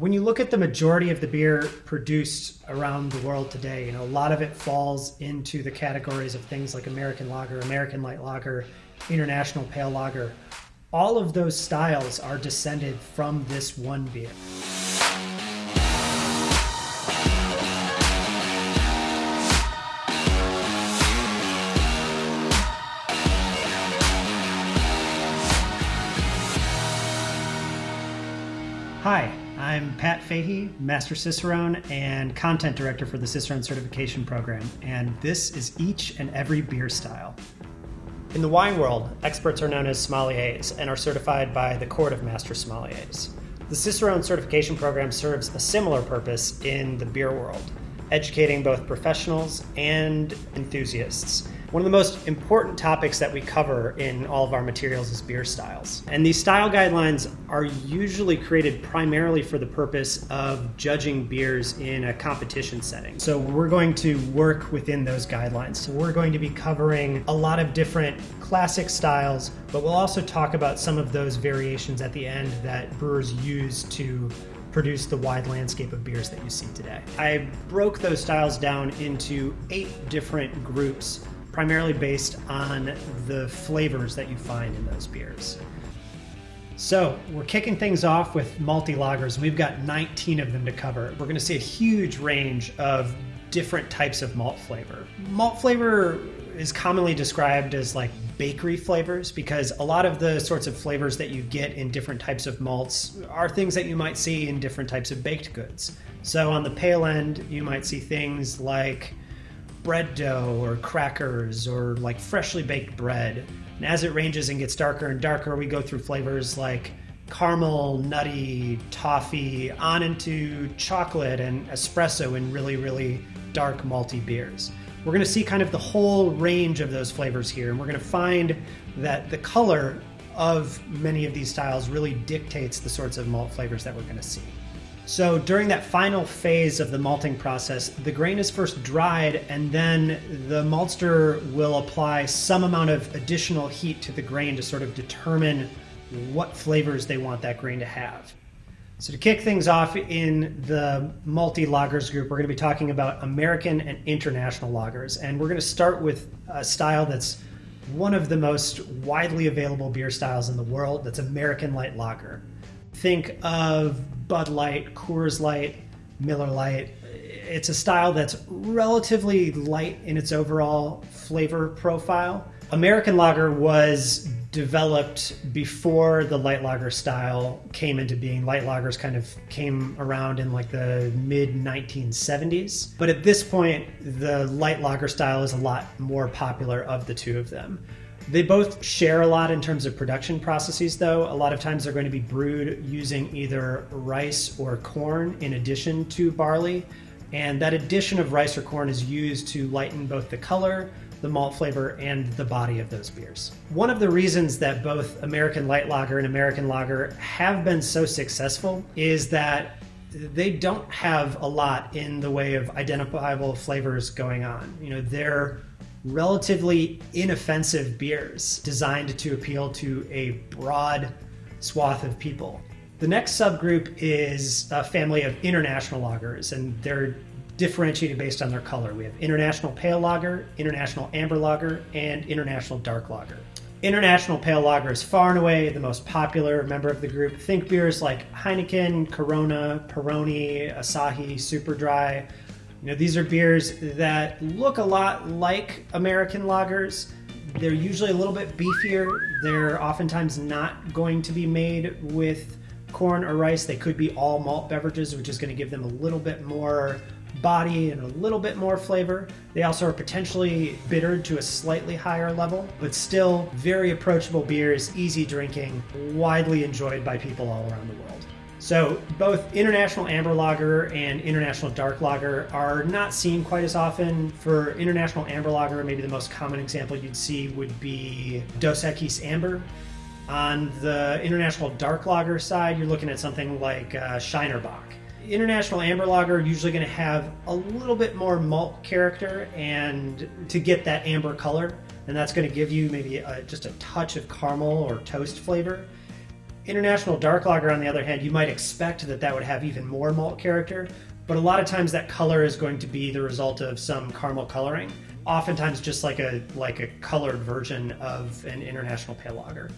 When you look at the majority of the beer produced around the world today, you know, a lot of it falls into the categories of things like American lager, American light lager, international pale lager. All of those styles are descended from this one beer. Fahey, Master Cicerone and Content Director for the Cicerone Certification Program, and this is each and every beer style. In the wine world, experts are known as sommeliers and are certified by the Court of Master Sommeliers. The Cicerone Certification Program serves a similar purpose in the beer world, educating both professionals and enthusiasts one of the most important topics that we cover in all of our materials is beer styles. And these style guidelines are usually created primarily for the purpose of judging beers in a competition setting. So we're going to work within those guidelines. So we're going to be covering a lot of different classic styles, but we'll also talk about some of those variations at the end that brewers use to produce the wide landscape of beers that you see today. I broke those styles down into eight different groups primarily based on the flavors that you find in those beers. So we're kicking things off with malty lagers. We've got 19 of them to cover. We're going to see a huge range of different types of malt flavor. Malt flavor is commonly described as like bakery flavors because a lot of the sorts of flavors that you get in different types of malts are things that you might see in different types of baked goods. So on the pale end, you might see things like bread dough or crackers or like freshly baked bread. And as it ranges and gets darker and darker, we go through flavors like caramel, nutty, toffee, on into chocolate and espresso in really, really dark malty beers. We're going to see kind of the whole range of those flavors here, and we're going to find that the color of many of these styles really dictates the sorts of malt flavors that we're going to see. So during that final phase of the malting process, the grain is first dried and then the maltster will apply some amount of additional heat to the grain to sort of determine what flavors they want that grain to have. So to kick things off in the malty lagers group, we're going to be talking about American and international lagers. And we're going to start with a style that's one of the most widely available beer styles in the world. That's American light lager. Think of Bud Light, Coors Light, Miller Lite. It's a style that's relatively light in its overall flavor profile. American lager was developed before the light lager style came into being. Light lagers kind of came around in like the mid 1970s. But at this point, the light lager style is a lot more popular of the two of them. They both share a lot in terms of production processes, though. A lot of times they're going to be brewed using either rice or corn in addition to barley. And that addition of rice or corn is used to lighten both the color, the malt flavor, and the body of those beers. One of the reasons that both American Light Lager and American Lager have been so successful is that they don't have a lot in the way of identifiable flavors going on. You know, they're relatively inoffensive beers designed to appeal to a broad swath of people. The next subgroup is a family of international lagers, and they're differentiated based on their color. We have international pale lager, international amber lager, and international dark lager. International pale lager is far and away the most popular member of the group. Think beers like Heineken, Corona, Peroni, Asahi, Super Dry, you know, these are beers that look a lot like American lagers. They're usually a little bit beefier. They're oftentimes not going to be made with corn or rice. They could be all malt beverages, which is going to give them a little bit more body and a little bit more flavor. They also are potentially bittered to a slightly higher level, but still very approachable beers, easy drinking, widely enjoyed by people all around the world. So both International Amber Lager and International Dark Lager are not seen quite as often. For International Amber Lager, maybe the most common example you'd see would be Dos Equis Amber. On the International Dark Lager side, you're looking at something like uh, Shiner Bock. International Amber Lager are usually going to have a little bit more malt character and to get that amber color, and that's going to give you maybe a, just a touch of caramel or toast flavor International Dark Lager, on the other hand, you might expect that that would have even more malt character, but a lot of times that color is going to be the result of some caramel coloring, oftentimes just like a like a colored version of an International Pale Lager.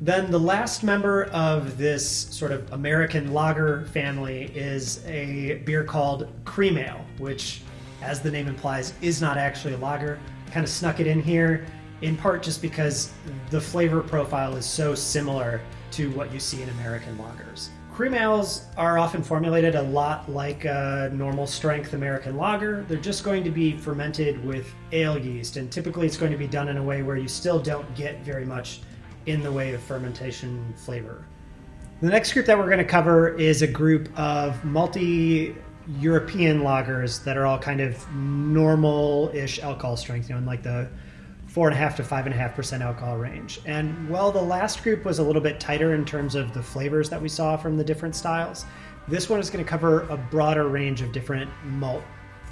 Then the last member of this sort of American lager family is a beer called Cream Ale, which, as the name implies, is not actually a lager. Kind of snuck it in here, in part just because the flavor profile is so similar to what you see in American lagers. Cream ales are often formulated a lot like a normal strength American lager. They're just going to be fermented with ale yeast, and typically it's going to be done in a way where you still don't get very much in the way of fermentation flavor. The next group that we're going to cover is a group of malty European lagers that are all kind of normal ish alcohol strength, you know, in like the four and a half to five and a half percent alcohol range. And while the last group was a little bit tighter in terms of the flavors that we saw from the different styles, this one is going to cover a broader range of different malt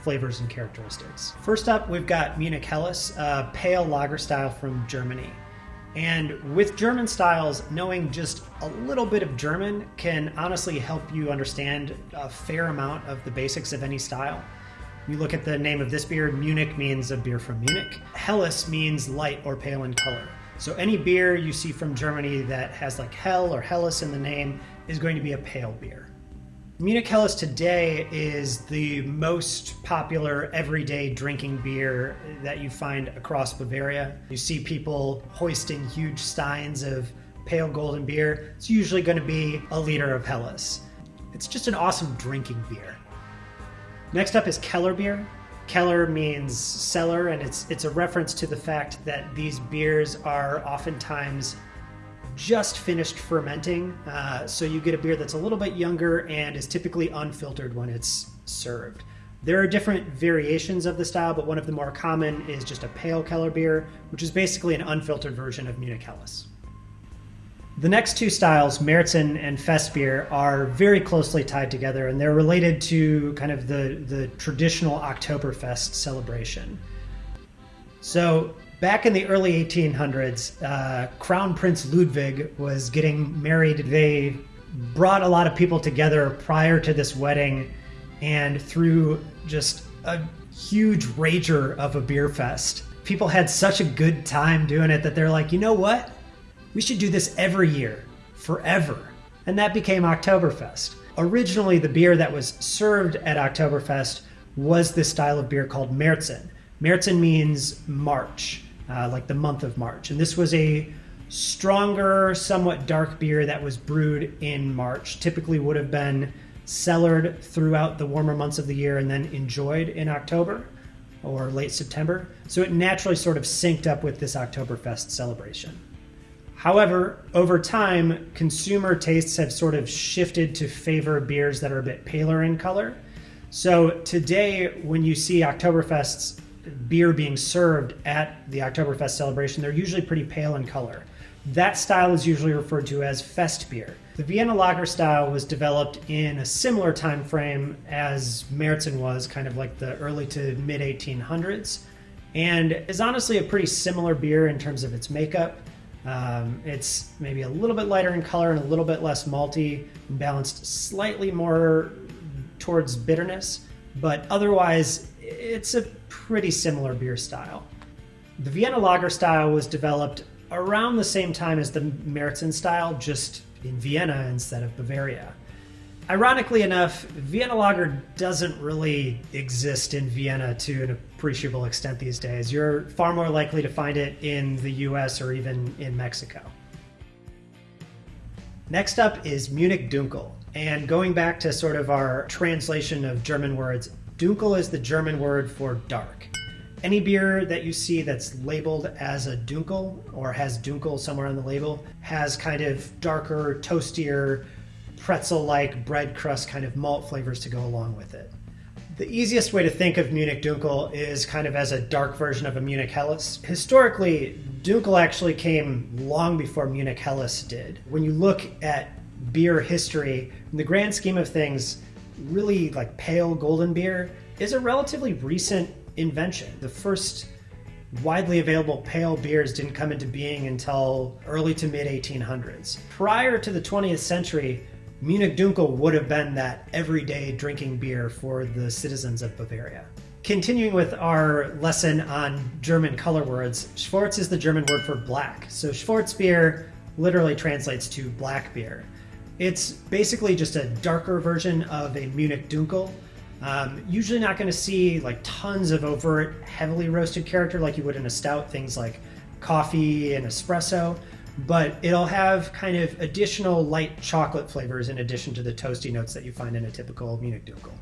flavors and characteristics. First up, we've got Munich Helles, a pale lager style from Germany. And with German styles, knowing just a little bit of German can honestly help you understand a fair amount of the basics of any style. You look at the name of this beer, Munich means a beer from Munich. Helles means light or pale in color. So any beer you see from Germany that has like Hell or Helles in the name is going to be a pale beer. Munich Helles today is the most popular everyday drinking beer that you find across Bavaria. You see people hoisting huge steins of pale golden beer. It's usually going to be a liter of Helles. It's just an awesome drinking beer. Next up is Keller beer. Keller means cellar, and it's it's a reference to the fact that these beers are oftentimes just finished fermenting. Uh, so you get a beer that's a little bit younger and is typically unfiltered when it's served. There are different variations of the style, but one of the more common is just a pale Keller beer, which is basically an unfiltered version of Munich Helles. The next two styles, Märzen and Festbier, are very closely tied together, and they're related to kind of the, the traditional Oktoberfest celebration. So Back in the early 1800s, uh, Crown Prince Ludwig was getting married. They brought a lot of people together prior to this wedding, and through just a huge rager of a beer fest, people had such a good time doing it that they're like, you know what? We should do this every year, forever. And that became Oktoberfest. Originally, the beer that was served at Oktoberfest was this style of beer called Märzen. Märzen means March uh, like the month of March. And this was a stronger, somewhat dark beer that was brewed in March. Typically would have been cellared throughout the warmer months of the year and then enjoyed in October or late September. So it naturally sort of synced up with this Oktoberfest celebration. However, over time, consumer tastes have sort of shifted to favor beers that are a bit paler in color. So today, when you see Oktoberfests beer being served at the Oktoberfest celebration, they're usually pretty pale in color. That style is usually referred to as fest beer. The Vienna lager style was developed in a similar time frame as Märzen was, kind of like the early to mid 1800s, and is honestly a pretty similar beer in terms of its makeup. Um, it's maybe a little bit lighter in color and a little bit less malty, balanced slightly more towards bitterness, but otherwise it's a pretty similar beer style. The Vienna Lager style was developed around the same time as the Märzen style, just in Vienna instead of Bavaria. Ironically enough, Vienna Lager doesn't really exist in Vienna to an appreciable extent these days. You're far more likely to find it in the US or even in Mexico. Next up is Munich Dunkel. And going back to sort of our translation of German words, Dunkel is the German word for dark. Any beer that you see that's labeled as a Dunkel or has Dunkel somewhere on the label has kind of darker, toastier, pretzel like bread crust kind of malt flavors to go along with it. The easiest way to think of Munich Dunkel is kind of as a dark version of a Munich Helles. Historically, Dunkel actually came long before Munich Helles did. When you look at beer history, in the grand scheme of things, really like pale golden beer is a relatively recent invention. The first widely available pale beers didn't come into being until early to mid 1800s. Prior to the 20th century, Munich Dunkel would have been that everyday drinking beer for the citizens of Bavaria. Continuing with our lesson on German color words, Schwarz is the German word for black. So Schwarzbier literally translates to black beer. It's basically just a darker version of a Munich Dunkel. Um, usually not going to see like tons of overt, heavily roasted character like you would in a stout, things like coffee and espresso, but it'll have kind of additional light chocolate flavors in addition to the toasty notes that you find in a typical Munich Dunkel.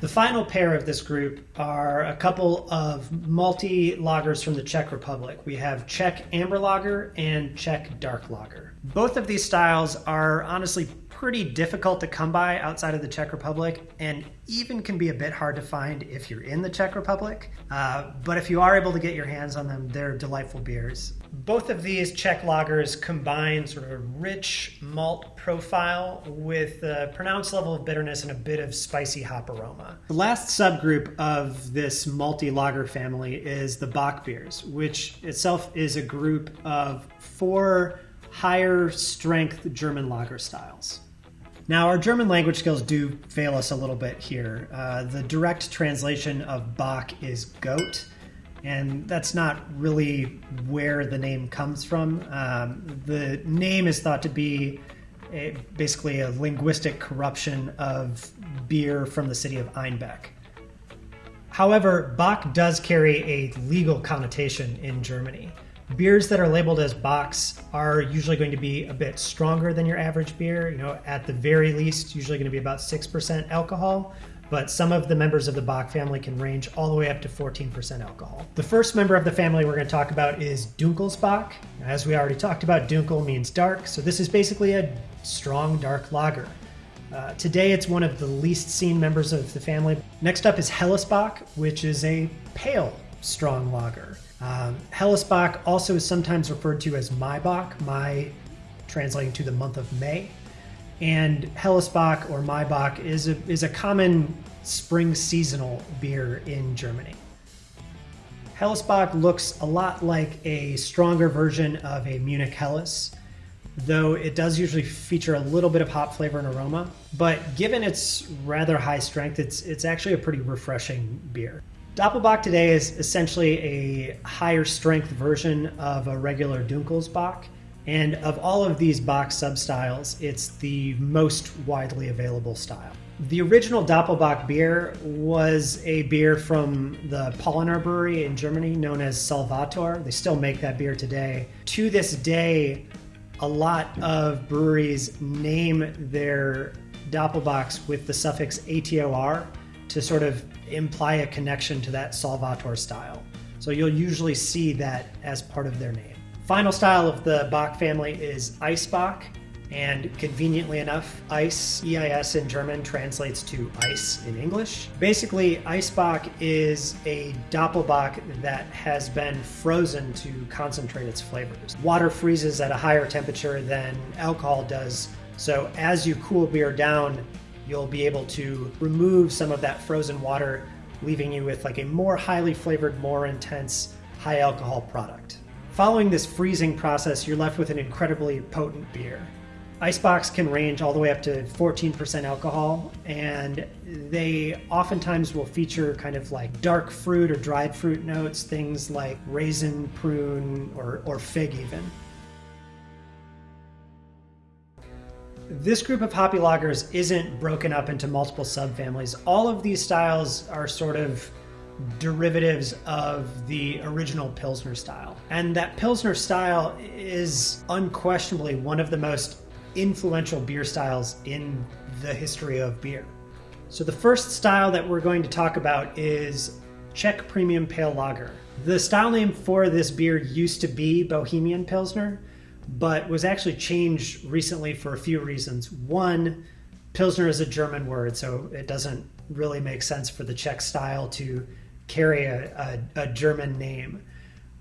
The final pair of this group are a couple of malty lagers from the Czech Republic. We have Czech Amber Lager and Czech Dark Lager. Both of these styles are honestly pretty difficult to come by outside of the Czech Republic and even can be a bit hard to find if you're in the Czech Republic. Uh, but if you are able to get your hands on them, they're delightful beers. Both of these Czech lagers combine sort of a rich malt profile with a pronounced level of bitterness and a bit of spicy hop aroma. The last subgroup of this malty lager family is the Bock beers, which itself is a group of four higher strength German lager styles. Now, our German language skills do fail us a little bit here. Uh, the direct translation of Bock is goat, and that's not really where the name comes from. Um, the name is thought to be a, basically a linguistic corruption of beer from the city of Einbeck. However, Bock does carry a legal connotation in Germany. Beers that are labeled as Bocks are usually going to be a bit stronger than your average beer. You know, at the very least, usually going to be about 6% alcohol, but some of the members of the Bock family can range all the way up to 14% alcohol. The first member of the family we're going to talk about is Dunkles Bock. As we already talked about, Dunkel means dark, so this is basically a strong dark lager. Uh, today, it's one of the least seen members of the family. Next up is Hellesbock, which is a pale strong lager. Um, Hellesbock also is sometimes referred to as Maibock, Mai translating to the month of May. And Hellesbock or Maibock is a, is a common spring seasonal beer in Germany. Hellesbock looks a lot like a stronger version of a Munich Helles, though it does usually feature a little bit of hop flavor and aroma. But given its rather high strength, it's, it's actually a pretty refreshing beer. Doppelbock today is essentially a higher strength version of a regular Dunkles Bock. And of all of these Bock substyles, it's the most widely available style. The original Doppelbock beer was a beer from the Paulaner brewery in Germany known as Salvator. They still make that beer today. To this day, a lot of breweries name their Doppelbocks with the suffix ATOR to sort of imply a connection to that Salvator style. So you'll usually see that as part of their name. Final style of the Bock family is Eisbock, and conveniently enough, Eis, EIS in German, translates to ice in English. Basically, Eisbock is a Doppelbock that has been frozen to concentrate its flavors. Water freezes at a higher temperature than alcohol does, so as you cool beer down, you'll be able to remove some of that frozen water, leaving you with like a more highly flavored, more intense, high alcohol product. Following this freezing process, you're left with an incredibly potent beer. Eisbocks can range all the way up to 14% alcohol, and they oftentimes will feature kind of like dark fruit or dried fruit notes, things like raisin, prune, or, or fig even. This group of hoppy lagers isn't broken up into multiple subfamilies. All of these styles are sort of derivatives of the original Pilsner style. And that Pilsner style is unquestionably one of the most influential beer styles in the history of beer. So the first style that we're going to talk about is Czech Premium Pale Lager. The style name for this beer used to be Bohemian Pilsner, but was actually changed recently for a few reasons. One, Pilsner is a German word, so it doesn't really make sense for the Czech style to carry a, a, a German name.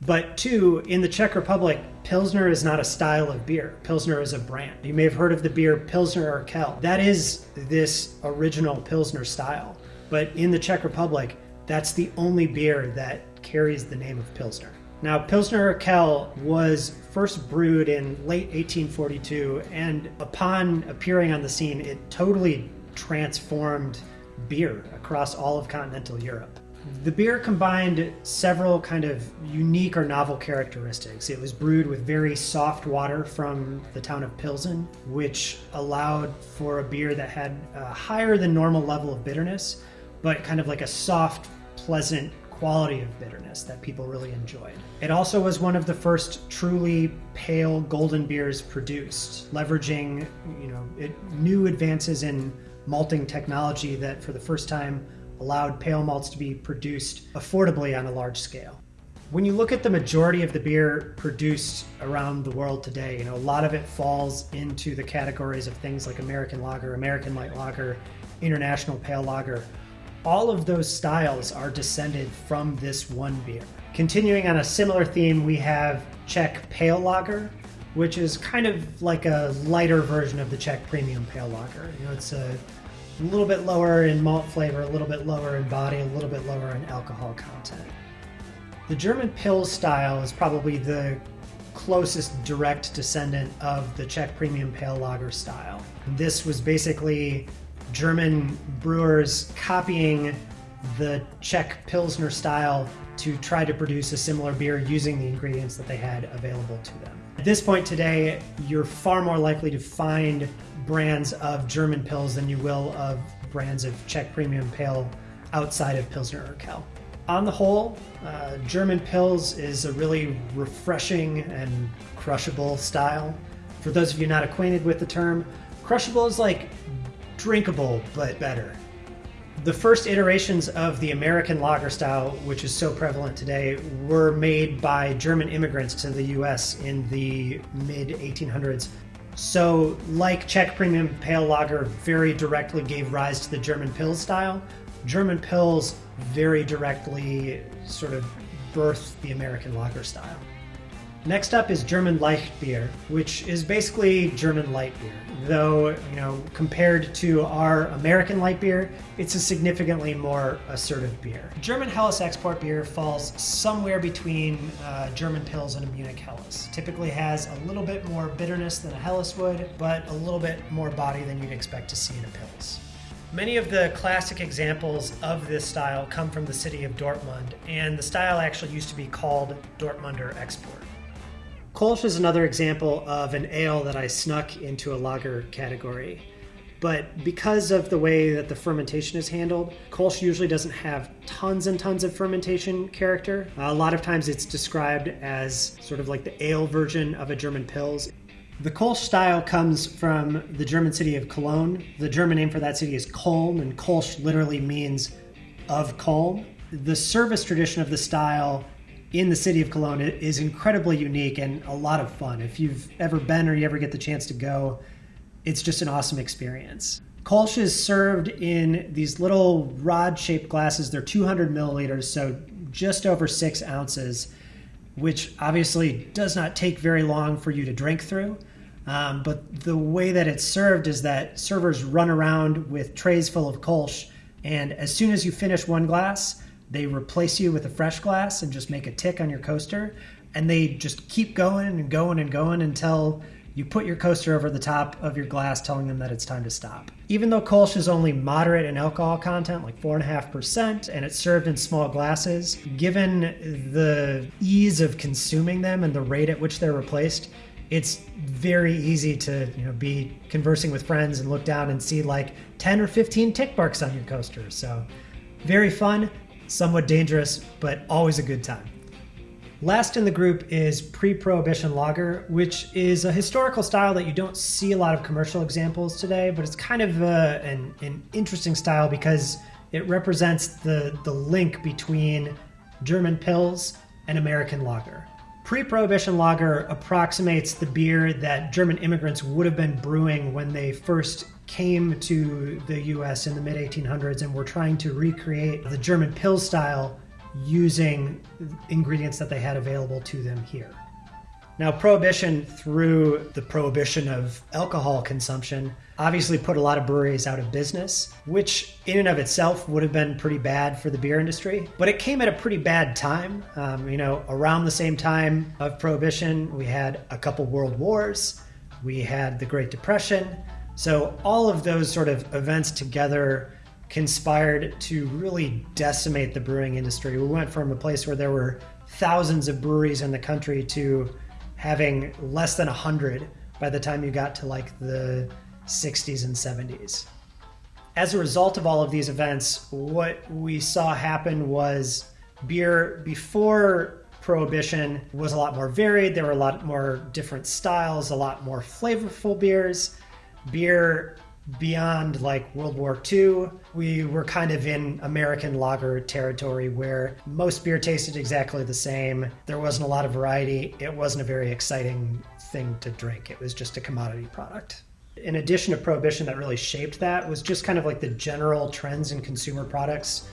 But two, in the Czech Republic, Pilsner is not a style of beer. Pilsner is a brand. You may have heard of the beer Pilsner Urquell. That is this original Pilsner style. But in the Czech Republic, that's the only beer that carries the name of Pilsner. Now, Pilsner Urquell was first brewed in late 1842, and upon appearing on the scene, it totally transformed beer across all of continental Europe. The beer combined several kind of unique or novel characteristics. It was brewed with very soft water from the town of Pilsen, which allowed for a beer that had a higher than normal level of bitterness, but kind of like a soft, pleasant quality of bitterness that people really enjoyed. It also was one of the first truly pale golden beers produced, leveraging, you know, it, new advances in malting technology that for the first time allowed pale malts to be produced affordably on a large scale. When you look at the majority of the beer produced around the world today, you know, a lot of it falls into the categories of things like American lager, American light lager, international pale lager all of those styles are descended from this one beer. Continuing on a similar theme, we have Czech Pale Lager, which is kind of like a lighter version of the Czech Premium Pale Lager. You know, it's a little bit lower in malt flavor, a little bit lower in body, a little bit lower in alcohol content. The German Pils style is probably the closest direct descendant of the Czech Premium Pale Lager style. This was basically German brewers copying the Czech Pilsner style to try to produce a similar beer using the ingredients that they had available to them. At this point today, you're far more likely to find brands of German Pils than you will of brands of Czech Premium Pale outside of Pilsner Urquell. On the whole, uh, German Pils is a really refreshing and crushable style. For those of you not acquainted with the term, crushable is like drinkable but better. The first iterations of the American lager style, which is so prevalent today, were made by German immigrants to the US in the mid 1800s. So, like Czech Premium Pale Lager very directly gave rise to the German Pils style, German Pils very directly sort of birthed the American lager style. Next up is German Leicht beer, which is basically German light beer. Though, you know, compared to our American light beer, it's a significantly more assertive beer. German Helles export beer falls somewhere between uh, German Pils and a Munich Helles. Typically has a little bit more bitterness than a Helles would, but a little bit more body than you'd expect to see in a Pils. Many of the classic examples of this style come from the city of Dortmund, and the style actually used to be called Dortmunder Export. Kolsch is another example of an ale that I snuck into a lager category. But because of the way that the fermentation is handled, Kolsch usually doesn't have tons and tons of fermentation character. a lot of times it's described as sort of like the ale version of a German Pils. The Kolsch style comes from the German city of Cologne. The German name for that city is Koln, and Kolsch literally means of Koln. The service tradition of the style in the city of Cologne is incredibly unique and a lot of fun. If you've ever been or you ever get the chance to go, it's just an awesome experience. Kolsch is served in these little rod shaped glasses. They're 200 milliliters, so just over six ounces, which obviously does not take very long for you to drink through. Um, but the way that it's served is that servers run around with trays full of Kolsch, and as soon as you finish one glass, they replace you with a fresh glass and just make a tick on your coaster. And they just keep going and going and going until you put your coaster over the top of your glass, telling them that it's time to stop. Even though Kolsch is only moderate in alcohol content, like 4.5%, and it's served in small glasses, given the ease of consuming them and the rate at which they're replaced, it's very easy to you know be conversing with friends and look down and see like 10 or 15 tick marks on your coaster. So very fun somewhat dangerous, but always a good time. Last in the group is pre Prohibition Lager, which is a historical style that you don't see a lot of commercial examples today, but it's kind of a, uh, an, an interesting style because it represents the, the link between German Pils and American lager. Pre Prohibition lager approximates the beer that German immigrants would have been brewing when they first came to the US in the mid 1800s and were trying to recreate the German pill style using ingredients that they had available to them here. Now, prohibition through the prohibition of alcohol consumption obviously put a lot of breweries out of business, which in and of itself would have been pretty bad for the beer industry. But it came at a pretty bad time. Um, you know, around the same time of prohibition, we had a couple world wars, we had the Great Depression. So, all of those sort of events together conspired to really decimate the brewing industry. We went from a place where there were thousands of breweries in the country to having less than 100 by the time you got to like the 60s and 70s. As a result of all of these events, what we saw happen was beer before prohibition was a lot more varied. There were a lot more different styles, a lot more flavorful beers. Beer beyond like World War II, we were kind of in American lager territory where most beer tasted exactly the same. There wasn't a lot of variety. It wasn't a very exciting thing to drink. It was just a commodity product. In addition to prohibition that really shaped that was just kind of like the general trends in consumer products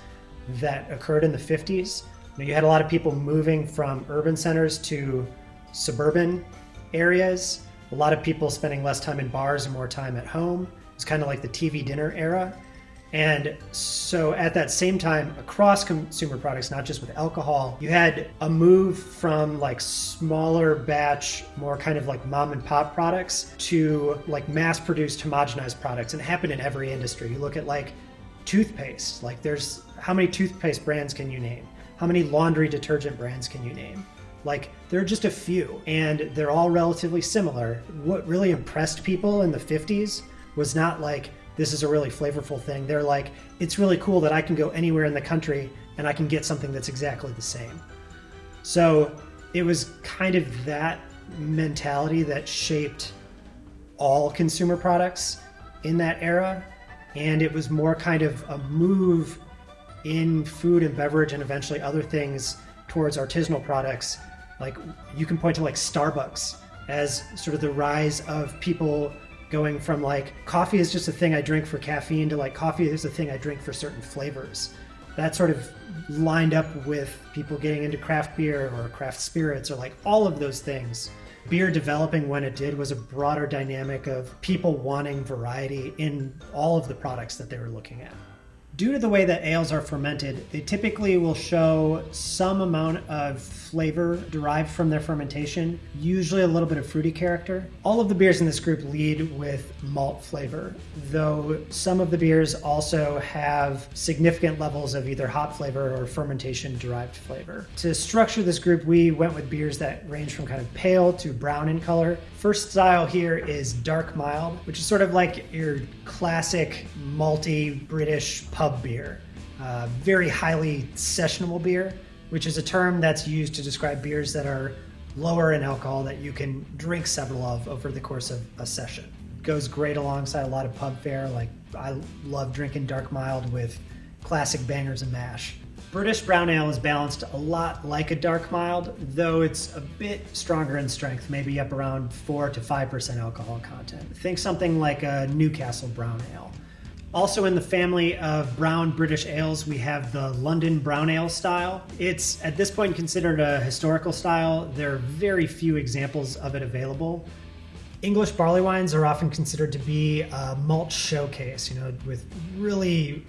that occurred in the 50s. You, had a lot of people moving from urban centers to suburban areas. A lot of people spending less time in bars and more time at home. It's kind of like the TV dinner era. And so at that same time, across consumer products, not just with alcohol, you had a move from like smaller batch, more kind of like mom and pop products to like mass produced homogenized products. And it happened in every industry. You look at like toothpaste, like there's how many toothpaste brands can you name? How many laundry detergent brands can you name? Like, there are just a few, and they're all relatively similar. What really impressed people in the 50s was not like this is a really flavorful thing. They're like, it's really cool that I can go anywhere in the country and I can get something that's exactly the same. So it was kind of that mentality that shaped all consumer products in that era. And it was more kind of a move in food and beverage and eventually other things towards artisanal products. Like you can point to like Starbucks as sort of the rise of people going from like coffee is just a thing I drink for caffeine to like coffee is a thing I drink for certain flavors. That sort of lined up with people getting into craft beer or craft spirits or like all of those things. Beer developing when it did was a broader dynamic of people wanting variety in all of the products that they were looking at. Due to the way that ales are fermented, they typically will show some amount of flavor derived from their fermentation, usually a little bit of fruity character. All of the beers in this group lead with malt flavor, though some of the beers also have significant levels of either hop flavor or fermentation derived flavor. To structure this group, we went with beers that range from kind of pale to brown in color. First style here is dark mild, which is sort of like your classic malty British pub beer, uh, very highly sessionable beer, which is a term that's used to describe beers that are lower in alcohol that you can drink several of over the course of a session. Goes great alongside a lot of pub fare. Like I love drinking dark mild with classic bangers and mash. British brown ale is balanced a lot like a dark mild, though it's a bit stronger in strength, maybe up around 4 to 5% alcohol content. Think something like a Newcastle brown ale. Also in the family of brown British ales, we have the London Brown Ale style. It's at this point considered a historical style. There are very few examples of it available. English barley wines are often considered to be a malt showcase, you know, with really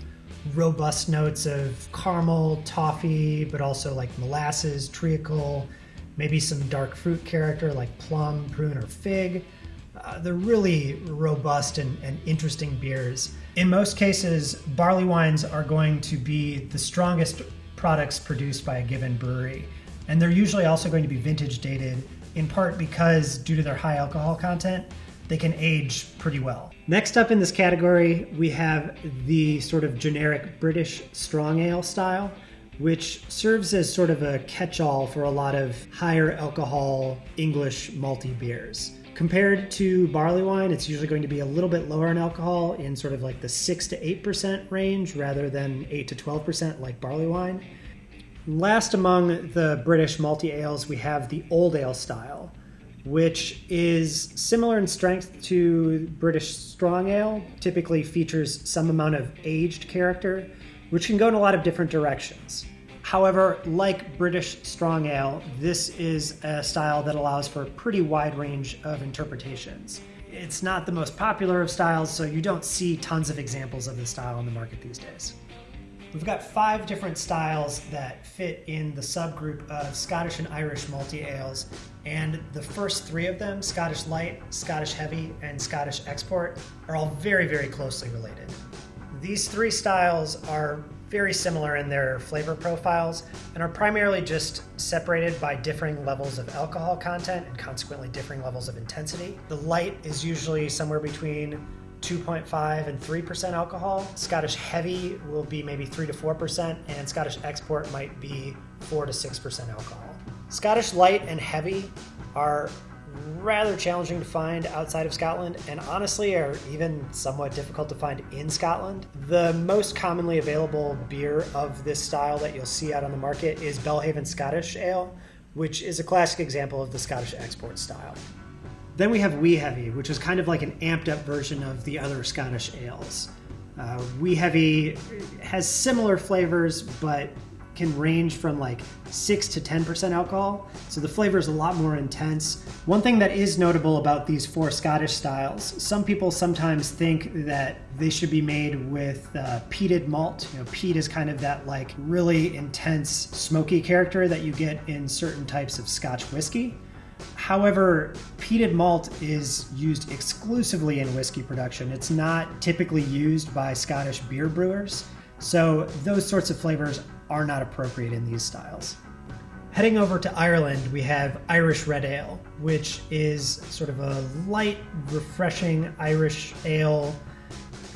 robust notes of caramel, toffee, but also like molasses, treacle, maybe some dark fruit character like plum, prune, or fig. Uh, they're really robust and, and interesting beers. In most cases, barley wines are going to be the strongest products produced by a given brewery. And they're usually also going to be vintage dated, in part because, due to their high alcohol content, they can age pretty well. Next up in this category, we have the sort of generic British strong ale style, which serves as sort of a catch all for a lot of higher alcohol English malty beers. Compared to barley wine, it's usually going to be a little bit lower in alcohol in sort of like the 6 to 8% range rather than 8 to 12% like barley wine. Last among the British malty ales, we have the old ale style, which is similar in strength to British strong ale, typically features some amount of aged character, which can go in a lot of different directions. However, like British Strong Ale, this is a style that allows for a pretty wide range of interpretations. It's not the most popular of styles, so you don't see tons of examples of the style on the market these days. We've got five different styles that fit in the subgroup of Scottish and Irish malty ales, and the first three of them, Scottish Light, Scottish Heavy, and Scottish Export, are all very, very closely related. These three styles are very similar in their flavor profiles and are primarily just separated by differing levels of alcohol content and consequently differing levels of intensity. The light is usually somewhere between 2.5 and 3% alcohol. Scottish heavy will be maybe 3 to 4%, and Scottish export might be 4 to 6% alcohol. Scottish light and heavy are rather challenging to find outside of Scotland and honestly are even somewhat difficult to find in Scotland. The most commonly available beer of this style that you'll see out on the market is Belhaven Scottish Ale, which is a classic example of the Scottish export style. Then we have Wee Heavy, which is kind of like an amped up version of the other Scottish ales. Uh, Wee Heavy has similar flavors, but can range from like 6 to 10% alcohol, so the flavor is a lot more intense. One thing that is notable about these four Scottish styles, some people sometimes think that they should be made with uh, peated malt. You know, peat is kind of that like really intense smoky character that you get in certain types of Scotch whiskey. However, peated malt is used exclusively in whiskey production. It's not typically used by Scottish beer brewers, so those sorts of flavors are not appropriate in these styles. Heading over to Ireland, we have Irish Red Ale, which is sort of a light, refreshing Irish ale.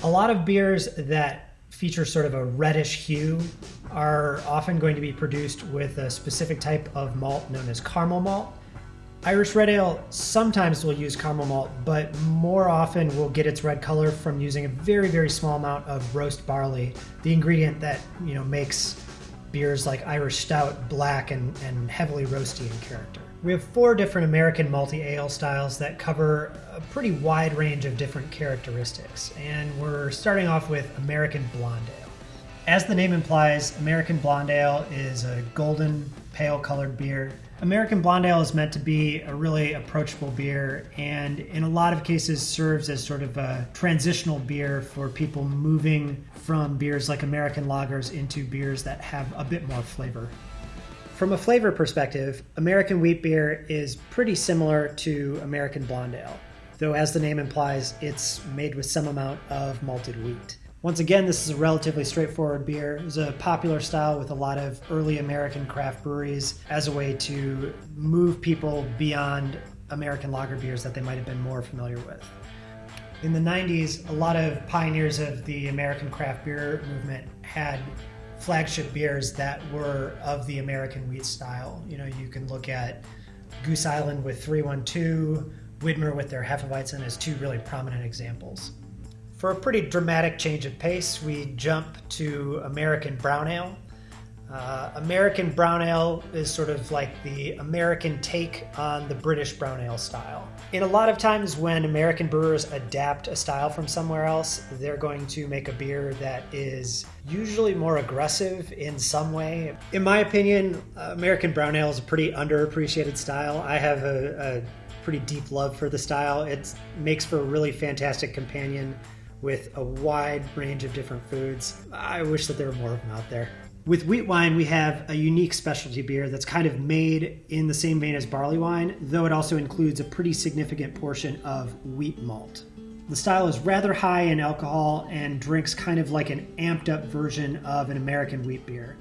A lot of beers that feature sort of a reddish hue are often going to be produced with a specific type of malt known as caramel malt. Irish Red Ale sometimes will use caramel malt, but more often will get its red color from using a very, very small amount of roast barley, the ingredient that you know makes beers like Irish Stout black and, and heavily roasty in character. We have four different American malty ale styles that cover a pretty wide range of different characteristics, and we're starting off with American Blonde Ale. As the name implies, American Blonde Ale is a golden, pale colored beer. American Blonde Ale is meant to be a really approachable beer and, in a lot of cases, serves as sort of a transitional beer for people moving from beers like American lagers into beers that have a bit more flavor. From a flavor perspective, American wheat beer is pretty similar to American Blonde Ale, though, as the name implies, it's made with some amount of malted wheat. Once again, this is a relatively straightforward beer. It was a popular style with a lot of early American craft breweries as a way to move people beyond American lager beers that they might have been more familiar with. In the 90s, a lot of pioneers of the American craft beer movement had flagship beers that were of the American wheat style. You know, you can look at Goose Island with 312, Widmer with their Hefeweizen as two really prominent examples. For a pretty dramatic change of pace, we jump to American Brown Ale. Uh, American Brown Ale is sort of like the American take on the British Brown Ale style. In a lot of times, when American brewers adapt a style from somewhere else, they're going to make a beer that is usually more aggressive in some way. In my opinion, American Brown Ale is a pretty underappreciated style. I have a, a pretty deep love for the style. It makes for a really fantastic companion with a wide range of different foods. I wish that there were more of them out there. With wheat wine, we have a unique specialty beer that's kind of made in the same vein as barley wine, though it also includes a pretty significant portion of wheat malt. The style is rather high in alcohol and drinks kind of like an amped up version of an American wheat beer.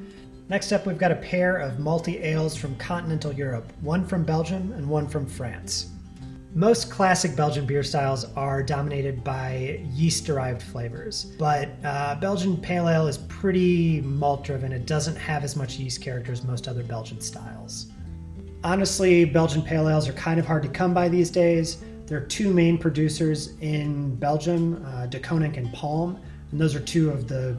Next up, we've got a pair of malty ales from continental Europe, one from Belgium and one from France. Most classic Belgian beer styles are dominated by yeast derived flavors, but uh, Belgian Pale Ale is pretty malt driven. It doesn't have as much yeast character as most other Belgian styles. Honestly, Belgian Pale Ales are kind of hard to come by these days. There are two main producers in Belgium, uh, De Koninck and Palm, and those are two of the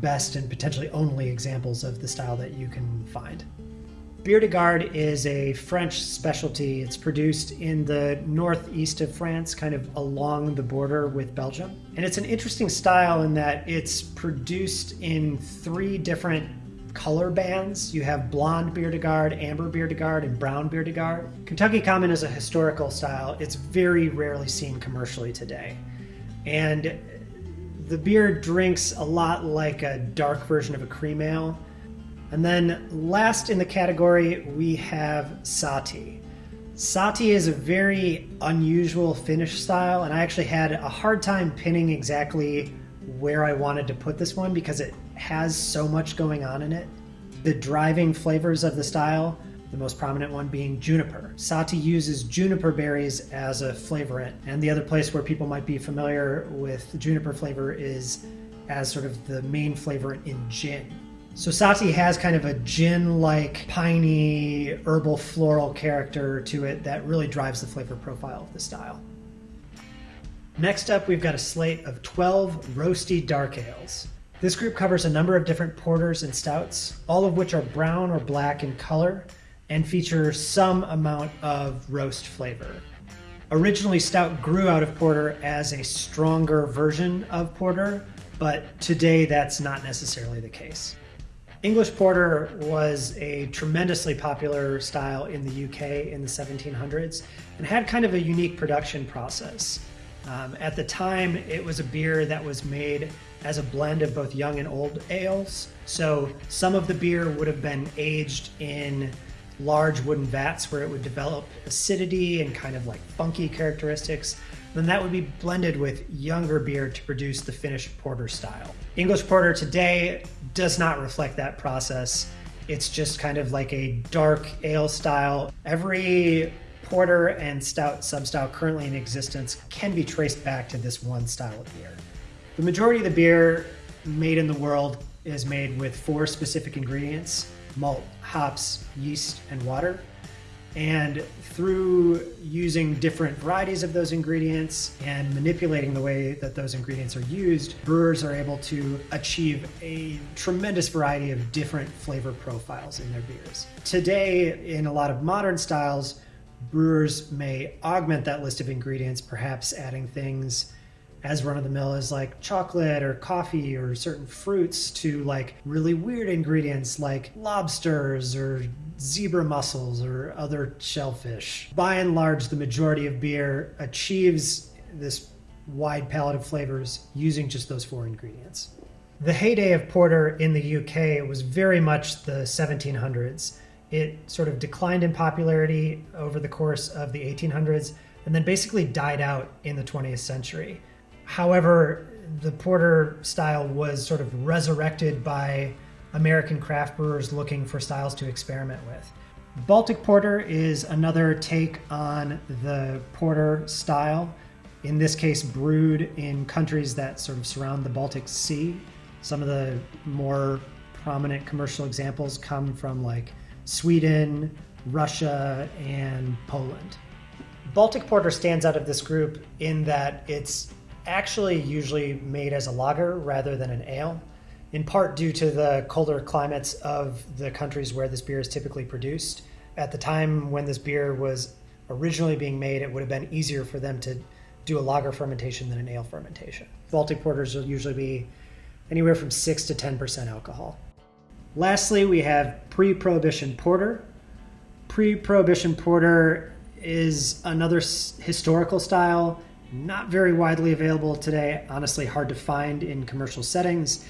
best and potentially only examples of the style that you can find. Bière de Garde is a French specialty. It's produced in the northeast of France, kind of along the border with Belgium. And it's an interesting style in that it's produced in three different color bands. You have blonde bière de garde, amber bière de garde, and brown bière de garde. Kentucky Common is a historical style. It's very rarely seen commercially today. And the beer drinks a lot like a dark version of a cream ale. And then last in the category, we have Sahti. Sahti is a very unusual Finnish style, and I actually had a hard time pinning exactly where I wanted to put this one because it has so much going on in it. The driving flavors of the style, the most prominent one being juniper. Sahti uses juniper berries as a flavorant, and the other place where people might be familiar with juniper flavor is as sort of the main flavorant in gin. So Sahti has kind of a gin-like, piney, herbal, floral character to it that really drives the flavor profile of the style. Next up, we've got a slate of 12 roasty dark ales. This group covers a number of different porters and stouts, all of which are brown or black in color and feature some amount of roast flavor. Originally, stout grew out of porter as a stronger version of porter, but today that's not necessarily the case. English Porter was a tremendously popular style in the UK in the 1700s and had kind of a unique production process. Um, at the time, it was a beer that was made as a blend of both young and old ales. So some of the beer would have been aged in large wooden vats where it would develop acidity and kind of like funky characteristics then that would be blended with younger beer to produce the finished porter style. English porter today does not reflect that process. It's just kind of like a dark ale style. Every porter and stout substyle currently in existence can be traced back to this one style of beer. The majority of the beer made in the world is made with four specific ingredients malt, hops, yeast, and water. And through using different varieties of those ingredients and manipulating the way that those ingredients are used, brewers are able to achieve a tremendous variety of different flavor profiles in their beers. Today, in a lot of modern styles, brewers may augment that list of ingredients, perhaps adding things as run of the mill as like chocolate or coffee or certain fruits to like really weird ingredients like lobsters or zebra mussels or other shellfish. By and large, the majority of beer achieves this wide palette of flavors using just those four ingredients. The heyday of porter in the UK was very much the 1700s. It sort of declined in popularity over the course of the 1800s and then basically died out in the 20th century. However, the porter style was sort of resurrected by American craft brewers looking for styles to experiment with. Baltic Porter is another take on the porter style, in this case, brewed in countries that sort of surround the Baltic Sea. Some of the more prominent commercial examples come from like Sweden, Russia, and Poland. Baltic Porter stands out of this group in that it's actually usually made as a lager rather than an ale, in part due to the colder climates of the countries where this beer is typically produced. At the time when this beer was originally being made, it would have been easier for them to do a lager fermentation than an ale fermentation. Baltic porters will usually be anywhere from 6 to 10% alcohol. Lastly, we have pre prohibition porter. Pre prohibition porter is another historical style not very widely available today, honestly, hard to find in commercial settings.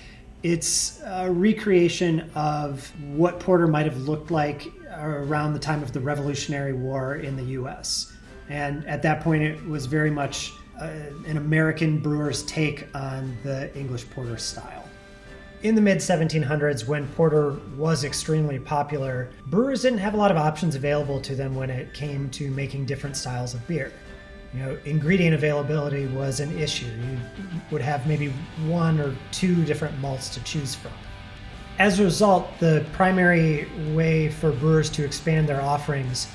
It's a recreation of what porter might have looked like around the time of the Revolutionary War in the US. And at that point, it was very much uh, an American brewer's take on the English porter style. In the mid 1700s, when porter was extremely popular, brewers didn't have a lot of options available to them when it came to making different styles of beer you know, ingredient availability was an issue. You would have maybe one or two different malts to choose from. As a result, the primary way for brewers to expand their offerings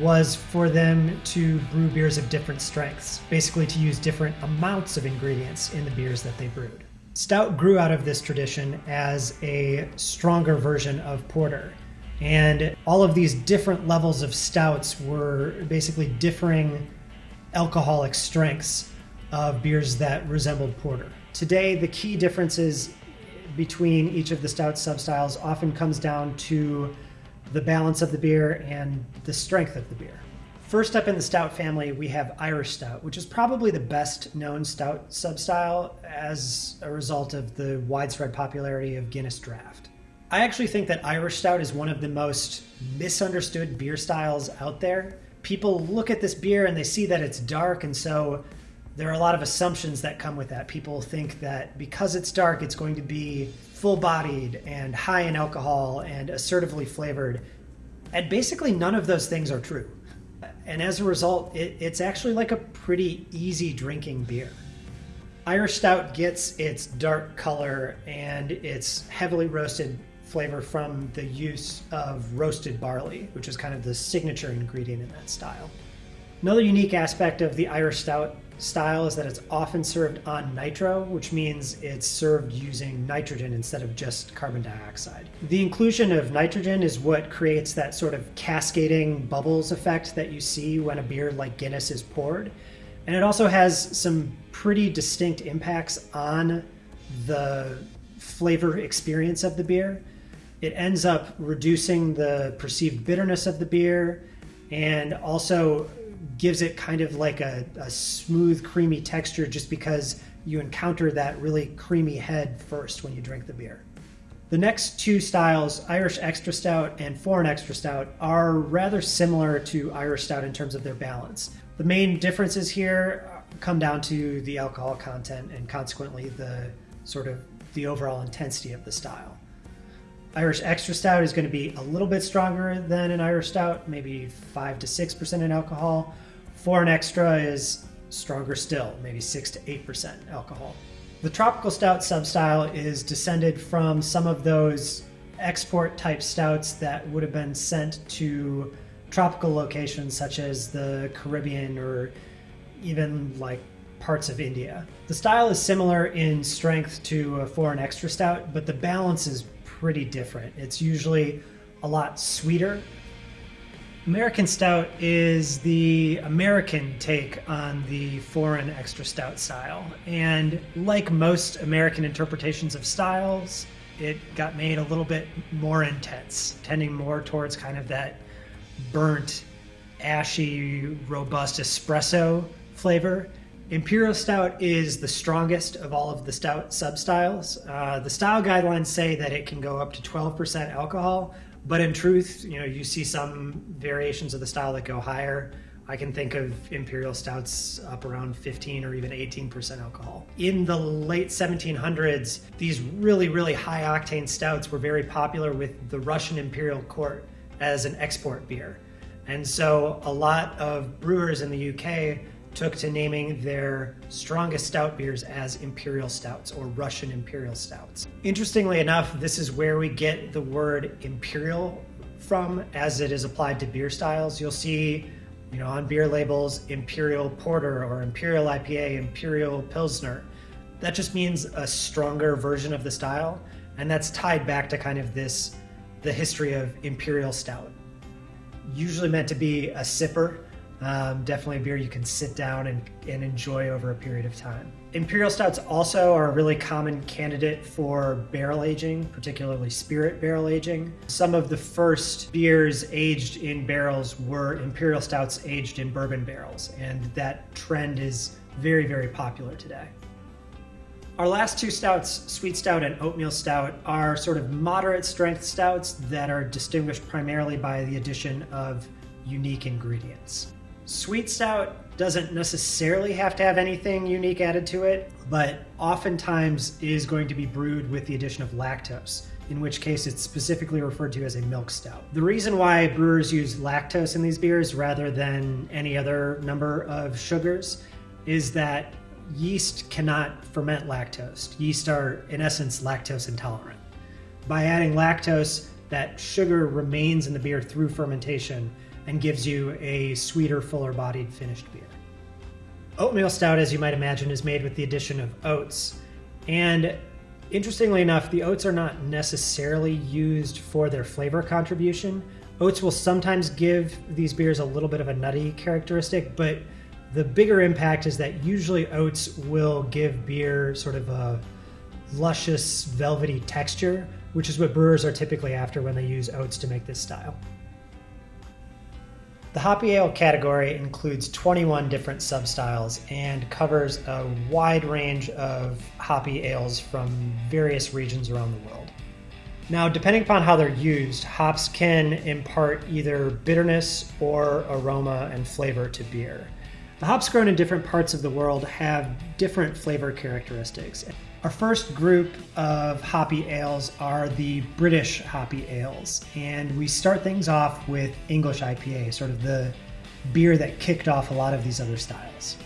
was for them to brew beers of different strengths, basically to use different amounts of ingredients in the beers that they brewed. Stout grew out of this tradition as a stronger version of porter. And all of these different levels of stouts were basically differing alcoholic strengths of beers that resembled porter. Today, the key differences between each of the stout substyles often comes down to the balance of the beer and the strength of the beer. First up in the stout family, we have Irish Stout, which is probably the best known stout substyle as a result of the widespread popularity of Guinness Draught. I actually think that Irish Stout is one of the most misunderstood beer styles out there. People look at this beer and they see that it's dark, and so there are a lot of assumptions that come with that. People think that because it's dark, it's going to be full bodied and high in alcohol and assertively flavored. And basically, none of those things are true and as a result, it, it's actually like a pretty easy drinking beer. Irish Stout gets its dark color and its heavily roasted flavor from the use of roasted barley, which is kind of the signature ingredient in that style. Another unique aspect of the Irish Stout style is that it's often served on nitro, which means it's served using nitrogen instead of just carbon dioxide. The inclusion of nitrogen is what creates that sort of cascading bubbles effect that you see when a beer like Guinness is poured. And it also has some pretty distinct impacts on the flavor experience of the beer. It ends up reducing the perceived bitterness of the beer and also gives it kind of like a, a smooth, creamy texture just because you encounter that really creamy head first when you drink the beer. The next two styles, Irish Extra Stout and Foreign Extra Stout, are rather similar to Irish Stout in terms of their balance. The main differences here come down to the alcohol content and consequently the sort of the overall intensity of the style. Irish Extra Stout is going to be a little bit stronger than an Irish Stout, maybe 5 to 6% in alcohol. Foreign Extra is stronger still, maybe 6 to 8% alcohol. The Tropical Stout substyle is descended from some of those export type stouts that would have been sent to tropical locations such as the Caribbean or even like parts of India. The style is similar in strength to a foreign extra stout, but the balance is pretty different. It's usually a lot sweeter. American Stout is the American take on the foreign extra stout style. And like most American interpretations of styles, it got made a little bit more intense, tending more towards kind of that burnt, ashy, robust espresso flavor Imperial Stout is the strongest of all of the stout substyles. Uh, the style guidelines say that it can go up to 12% alcohol, but in truth, you know, you see some variations of the style that go higher. I can think of imperial stouts up around 15 or even 18% alcohol. In the late 1700s, these really, really high octane stouts were very popular with the Russian imperial court as an export beer. And so a lot of brewers in the UK took to naming their strongest stout beers as imperial stouts or Russian imperial stouts. Interestingly enough, this is where we get the word imperial from as it is applied to beer styles. You'll see, you know, on beer labels imperial porter or imperial IPA, imperial pilsner. That just means a stronger version of the style, and that's tied back to kind of this the history of imperial stout. Usually meant to be a sipper um, definitely a beer you can sit down and, and enjoy over a period of time. Imperial stouts also are a really common candidate for barrel aging, particularly spirit barrel aging. Some of the first beers aged in barrels were imperial stouts aged in bourbon barrels, and that trend is very, very popular today. Our last two stouts, Sweet Stout and Oatmeal Stout, are sort of moderate strength stouts that are distinguished primarily by the addition of unique ingredients. Sweet Stout doesn't necessarily have to have anything unique added to it, but oftentimes is going to be brewed with the addition of lactose, in which case it's specifically referred to as a milk stout. The reason why brewers use lactose in these beers rather than any other number of sugars is that yeast cannot ferment lactose. Yeast are, in essence, lactose intolerant. By adding lactose, that sugar remains in the beer through fermentation and gives you a sweeter, fuller bodied finished beer. Oatmeal stout, as you might imagine, is made with the addition of oats. And interestingly enough, the oats are not necessarily used for their flavor contribution. Oats will sometimes give these beers a little bit of a nutty characteristic, but the bigger impact is that usually oats will give beer sort of a, luscious, velvety texture, which is what brewers are typically after when they use oats to make this style. The hoppy ale category includes 21 different substyles and covers a wide range of hoppy ales from various regions around the world. Now, depending upon how they're used, hops can impart either bitterness or aroma and flavor to beer. The hops grown in different parts of the world have different flavor characteristics. Our first group of hoppy ales are the British hoppy ales, and we start things off with English IPA, sort of the beer that kicked off a lot of these other styles.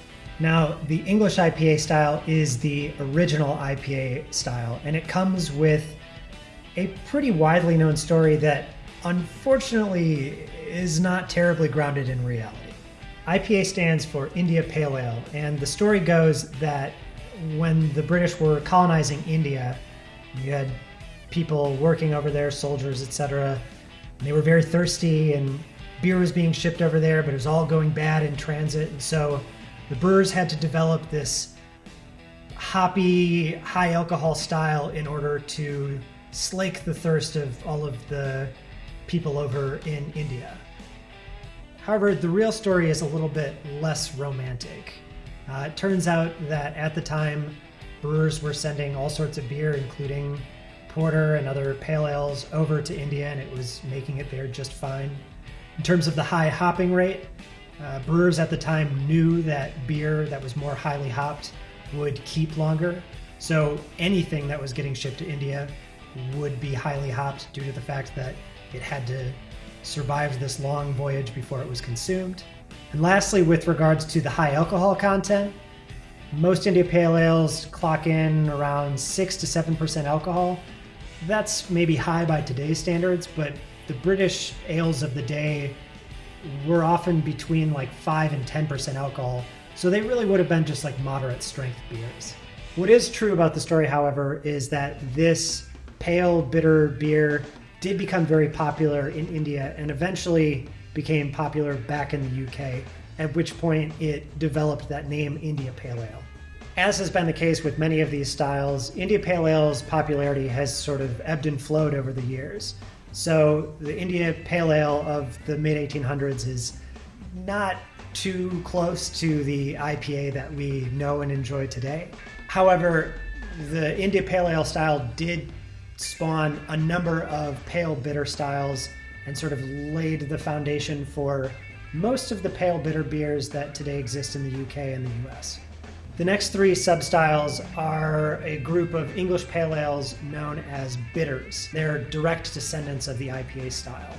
Now, the English IPA style is the original IPA style, and it comes with a pretty widely known story that unfortunately is not terribly grounded in reality. IPA stands for India Pale Ale, and the story goes that when the British were colonizing India, you had people working over there, soldiers, etc. They were very thirsty, and beer was being shipped over there, but it was all going bad in transit. And so the brewers had to develop this hoppy, high alcohol style in order to slake the thirst of all of the people over in India. However, the real story is a little bit less romantic. Uh, it turns out that at the time, brewers were sending all sorts of beer, including porter and other pale ales, over to India, and it was making it there just fine. In terms of the high hopping rate, uh, brewers at the time knew that beer that was more highly hopped would keep longer. So anything that was getting shipped to India would be highly hopped due to the fact that it had to survive this long voyage before it was consumed. And lastly, with regards to the high alcohol content, most India Pale Ales clock in around 6 to 7% alcohol. That's maybe high by today's standards, but the British ales of the day were often between like 5 and 10% alcohol, so they really would have been just like moderate strength beers. What is true about the story, however, is that this pale, bitter beer did become very popular in India and eventually became popular back in the UK, at which point it developed that name India Pale Ale. As has been the case with many of these styles, India Pale Ale's popularity has sort of ebbed and flowed over the years. So the India Pale Ale of the mid 1800s is not too close to the IPA that we know and enjoy today. However, the India Pale Ale style did spawn a number of pale bitter styles and sort of laid the foundation for most of the pale bitter beers that today exist in the UK and the US. The next three substyles are a group of English pale ales known as bitters. They're direct descendants of the IPA style.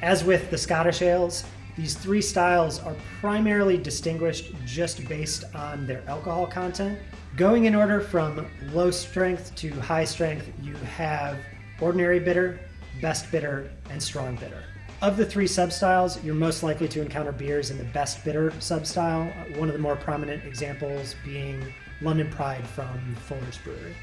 As with the Scottish ales, these three styles are primarily distinguished just based on their alcohol content. Going in order from low strength to high strength, you have ordinary bitter, best bitter, and strong bitter. Of the three substyles, you're most likely to encounter beers in the best bitter substyle, one of the more prominent examples being London Pride from Fuller's Brewery.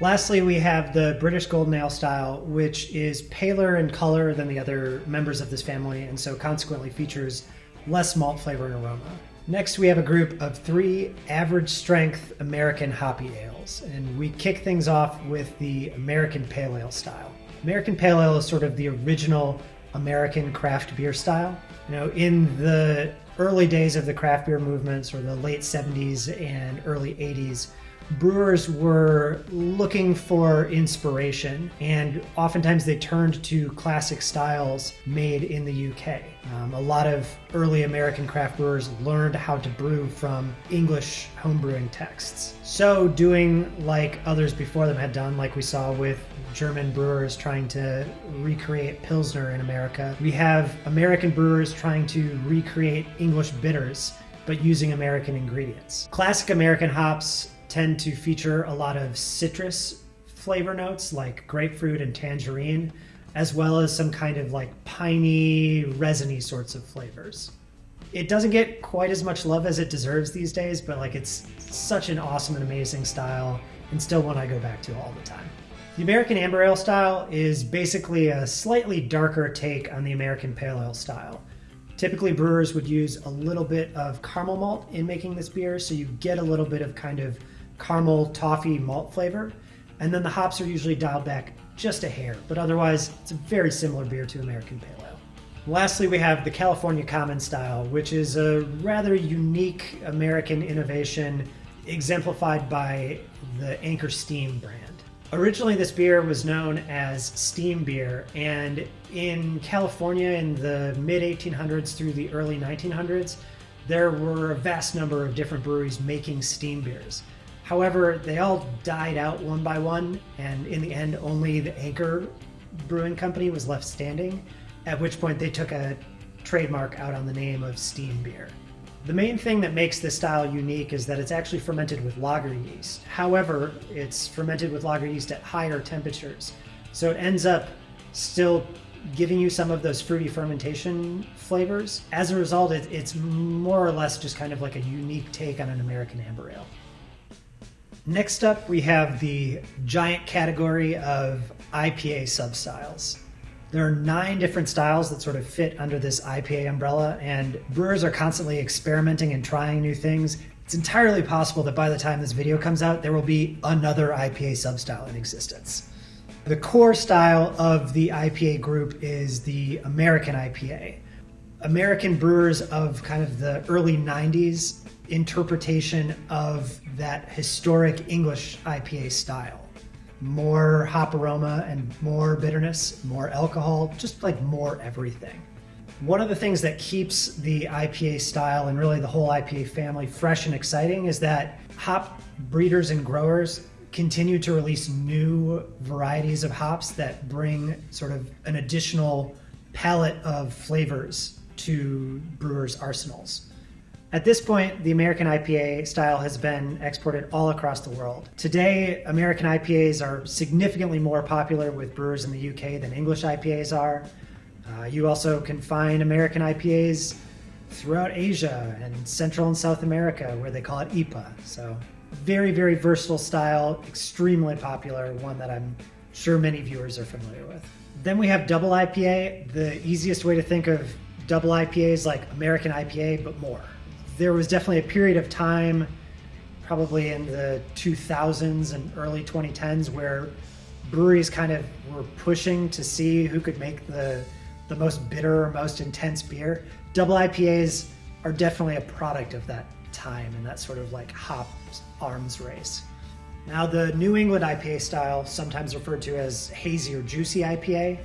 Lastly, we have the British Golden Ale style, which is paler in color than the other members of this family and so consequently features less malt flavor and aroma. Next, we have a group of three average strength American hoppy ales, and we kick things off with the American Pale Ale style. American Pale Ale is sort of the original American craft beer style. You know, in the early days of the craft beer movements, or the late 70s and early 80s, brewers were looking for inspiration, and oftentimes they turned to classic styles made in the UK. Um, a lot of early American craft brewers learned how to brew from English homebrewing texts. So, doing like others before them had done, like we saw with German brewers trying to recreate Pilsner in America, we have American brewers trying to recreate English bitters but using American ingredients. Classic American hops tend to feature a lot of citrus flavor notes like grapefruit and tangerine, as well as some kind of like piney, resiny sorts of flavors. It doesn't get quite as much love as it deserves these days, but like it's such an awesome and amazing style, and still one I go back to all the time. The American Amber Ale style is basically a slightly darker take on the American Pale Ale style. Typically, brewers would use a little bit of caramel malt in making this beer, so you get a little bit of kind of caramel toffee malt flavor. And then the hops are usually dialed back just a hair, but otherwise, it's a very similar beer to American Pale Ale. Lastly, we have the California Common Style, which is a rather unique American innovation exemplified by the Anchor Steam brand. Originally, this beer was known as steam beer, and in California in the mid 1800s through the early 1900s, there were a vast number of different breweries making steam beers. However, they all died out one by one, and in the end, only the Anchor Brewing Company was left standing, at which point they took a trademark out on the name of steam beer. The main thing that makes this style unique is that it's actually fermented with lager yeast. However, it's fermented with lager yeast at higher temperatures. So it ends up still giving you some of those fruity fermentation flavors. As a result, it, it's more or less just kind of like a unique take on an American amber ale. Next up, we have the giant category of IPA substyles. There are nine different styles that sort of fit under this IPA umbrella, and brewers are constantly experimenting and trying new things. It's entirely possible that by the time this video comes out, there will be another IPA substyle in existence. The core style of the IPA group is the American IPA. American brewers of kind of the early 90s interpretation of that historic English IPA style more hop aroma and more bitterness, more alcohol, just like more everything. One of the things that keeps the IPA style and really the whole IPA family fresh and exciting is that hop breeders and growers continue to release new varieties of hops that bring sort of an additional palette of flavors to brewers' arsenals. At this point, the American IPA style has been exported all across the world. Today, American IPAs are significantly more popular with brewers in the UK than English IPAs are. Uh, you also can find American IPAs throughout Asia and Central and South America, where they call it IPA. So, very, very versatile style, extremely popular, one that I'm sure many viewers are familiar with. Then we have double IPA. The easiest way to think of double IPA is like American IPA, but more there was definitely a period of time, probably in the 2000s and early 2010s, where breweries kind of were pushing to see who could make the the most bitter or most intense beer. Double IPAs are definitely a product of that time and that sort of like hop arms race. Now, the New England IPA style, sometimes referred to as hazy or juicy IPA,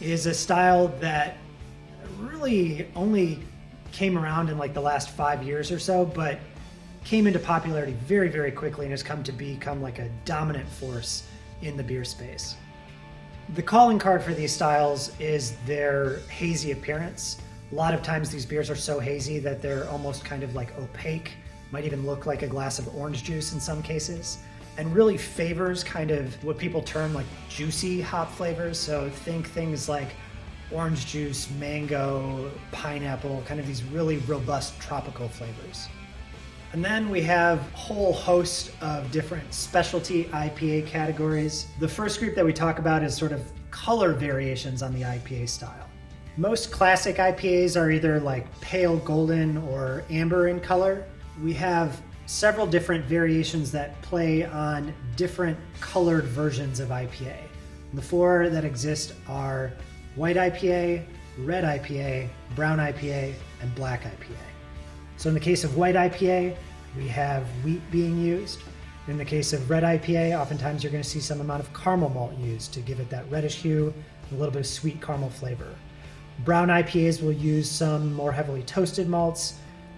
is a style that really only came around in like the last five years or so, but came into popularity very, very quickly and has come to become like a dominant force in the beer space. The calling card for these styles is their hazy appearance. A lot of times these beers are so hazy that they're almost kind of like opaque, might even look like a glass of orange juice in some cases, and really favors kind of what people term like juicy hop flavors. So think things like orange juice, mango, pineapple, kind of these really robust tropical flavors. And then we have a whole host of different specialty IPA categories. The first group that we talk about is sort of color variations on the IPA style. Most classic IPAs are either like pale golden or amber in color. We have several different variations that play on different colored versions of IPA. The four that exist are white IPA, red IPA, brown IPA, and black IPA. So in the case of white IPA, we have wheat being used. In the case of red IPA, oftentimes you're going to see some amount of caramel malt used to give it that reddish hue, and a little bit of sweet caramel flavor. Brown IPAs will use some more heavily toasted malts.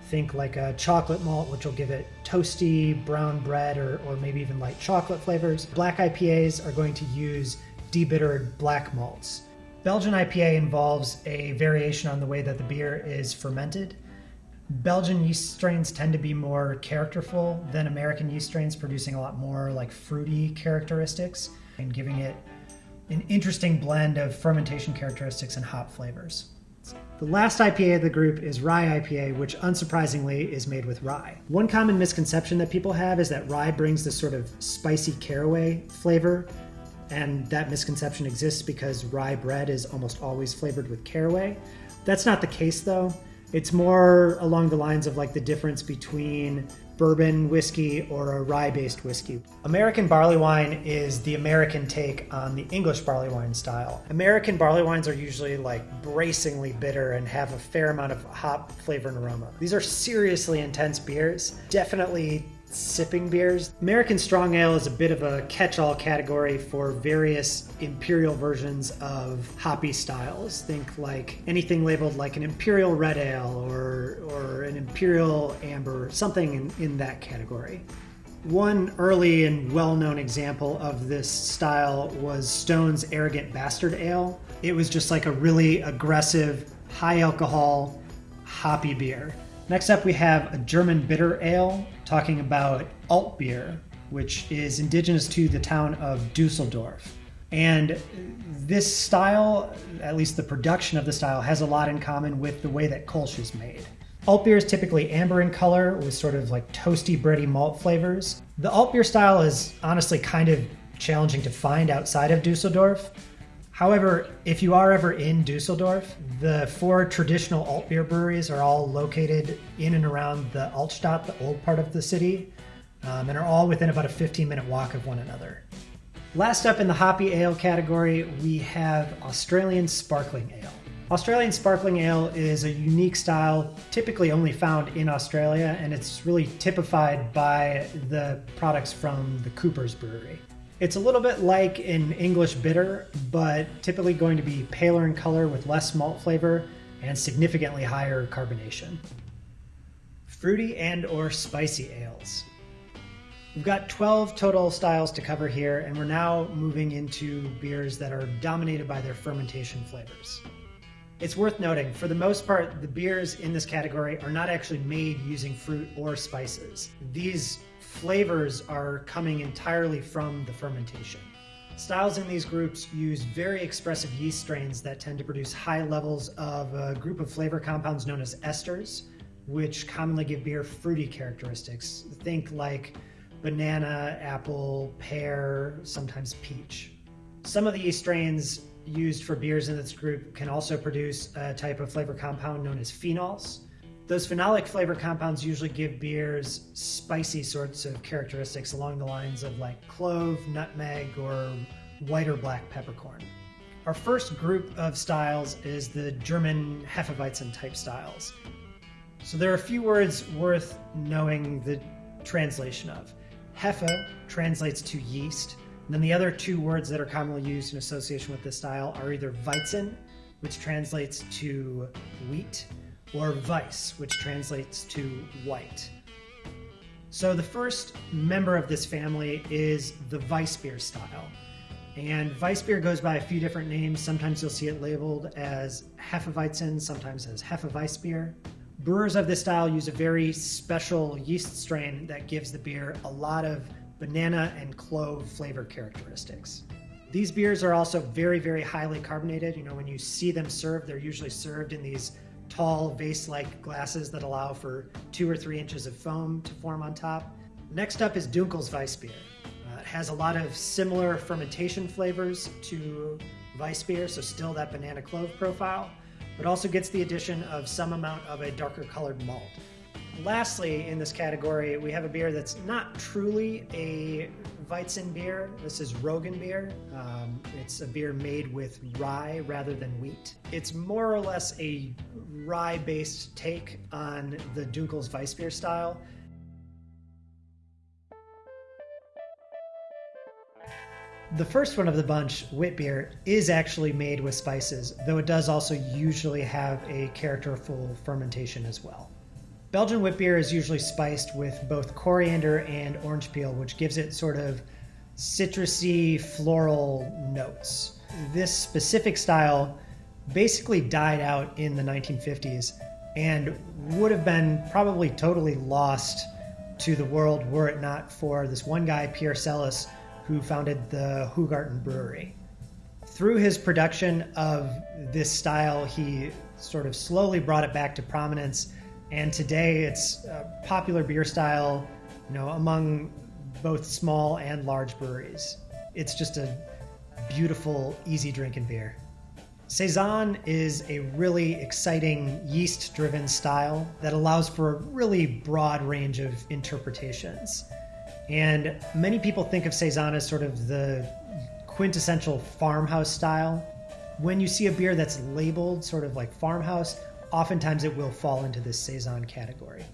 Think like a chocolate malt, which will give it toasty brown bread or, or maybe even light chocolate flavors. Black IPAs are going to use debittered black malts. Belgian IPA involves a variation on the way that the beer is fermented. Belgian yeast strains tend to be more characterful than American yeast strains, producing a lot more like fruity characteristics and giving it an interesting blend of fermentation characteristics and hop flavors. The last IPA of the group is rye IPA, which unsurprisingly is made with rye. One common misconception that people have is that rye brings this sort of spicy caraway flavor and that misconception exists because rye bread is almost always flavored with caraway. That's not the case though. It's more along the lines of like the difference between bourbon whiskey or a rye based whiskey. American barley wine is the American take on the English barley wine style. American barley wines are usually like bracingly bitter and have a fair amount of hop flavor and aroma. These are seriously intense beers, definitely sipping beers. American Strong Ale is a bit of a catch all category for various imperial versions of hoppy styles. Think like anything labeled like an Imperial Red Ale or, or an Imperial Amber, something in, in that category. One early and well known example of this style was Stone's Arrogant Bastard Ale. It was just like a really aggressive, high alcohol, hoppy beer. Next up, we have a German bitter ale talking about alt beer, which is indigenous to the town of Dusseldorf. And this style, at least the production of the style, has a lot in common with the way that Kolsch is made. Alt beer is typically amber in color with sort of like toasty, bready malt flavors. The alt beer style is honestly kind of challenging to find outside of Dusseldorf. However, if you are ever in Dusseldorf, the four traditional alt beer breweries are all located in and around the Altstadt, the old part of the city, um, and are all within about a 15 minute walk of one another. Last up in the hoppy ale category, we have Australian Sparkling Ale. Australian Sparkling Ale is a unique style typically only found in Australia, and it's really typified by the products from the Cooper's Brewery. It's a little bit like an English bitter, but typically going to be paler in color with less malt flavor and significantly higher carbonation. Fruity and or spicy ales. We've got 12 total styles to cover here, and we're now moving into beers that are dominated by their fermentation flavors. It's worth noting, for the most part, the beers in this category are not actually made using fruit or spices. These flavors are coming entirely from the fermentation. Styles in these groups use very expressive yeast strains that tend to produce high levels of a group of flavor compounds known as esters, which commonly give beer fruity characteristics. Think like banana, apple, pear, sometimes peach. Some of the yeast strains used for beers in this group can also produce a type of flavor compound known as phenols. Those phenolic flavor compounds usually give beers spicy sorts of characteristics along the lines of like clove, nutmeg, or white or black peppercorn. Our first group of styles is the German Hefeweizen type styles. So there are a few words worth knowing the translation of. Hefe translates to yeast, and then the other two words that are commonly used in association with this style are either Weizen, which translates to wheat, or Weiss, which translates to white. So the first member of this family is the Weissbier style. And Weissbier goes by a few different names. Sometimes you'll see it labeled as Hefeweizen, sometimes as Hefeweissbier. Brewers of this style use a very special yeast strain that gives the beer a lot of banana and clove flavor characteristics. These beers are also very, very highly carbonated. You know, when you see them served, they're usually served in these tall vase-like glasses that allow for two or three inches of foam to form on top. Next up is Dunkles Weissbier. Uh, it has a lot of similar fermentation flavors to Weissbier, so still that banana clove profile, but also gets the addition of some amount of a darker colored malt. Lastly, in this category, we have a beer that's not truly a Weizen beer. This is Roggen beer. Um, it's a beer made with rye rather than wheat. It's more or less a rye-based take on the Dunkles Weissbier style. The first one of the bunch, wit beer, is actually made with spices, though it does also usually have a characterful fermentation as well. Belgian wit beer is usually spiced with both coriander and orange peel, which gives it sort of citrusy floral notes. This specific style basically died out in the 1950s and would have been probably totally lost to the world were it not for this one guy, Pierre Celis, who founded the Hoegaarden Brewery. Through his production of this style, he sort of slowly brought it back to prominence and today it's a popular beer style, you know, among both small and large breweries. It's just a beautiful, easy drinking beer. Saison is a really exciting yeast driven style that allows for a really broad range of interpretations. And many people think of Saison as sort of the quintessential farmhouse style. When you see a beer that's labeled sort of like farmhouse, oftentimes it will fall into this Saison category.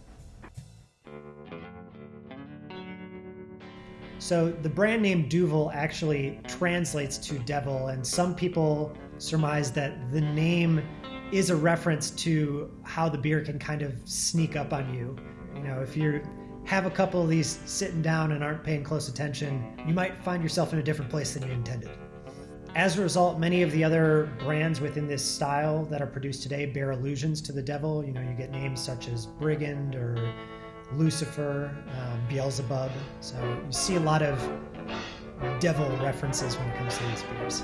So the brand name Duvel actually translates to devil, and some people surmise that the name is a reference to how the beer can kind of sneak up on you. You know, if you have a couple of these sitting down and aren't paying close attention, you might find yourself in a different place than you intended. As a result, many of the other brands within this style that are produced today bear allusions to the devil. You know, you get names such as Brigand or Lucifer, uh, Beelzebub. So you see a lot of devil references when it comes to these beers.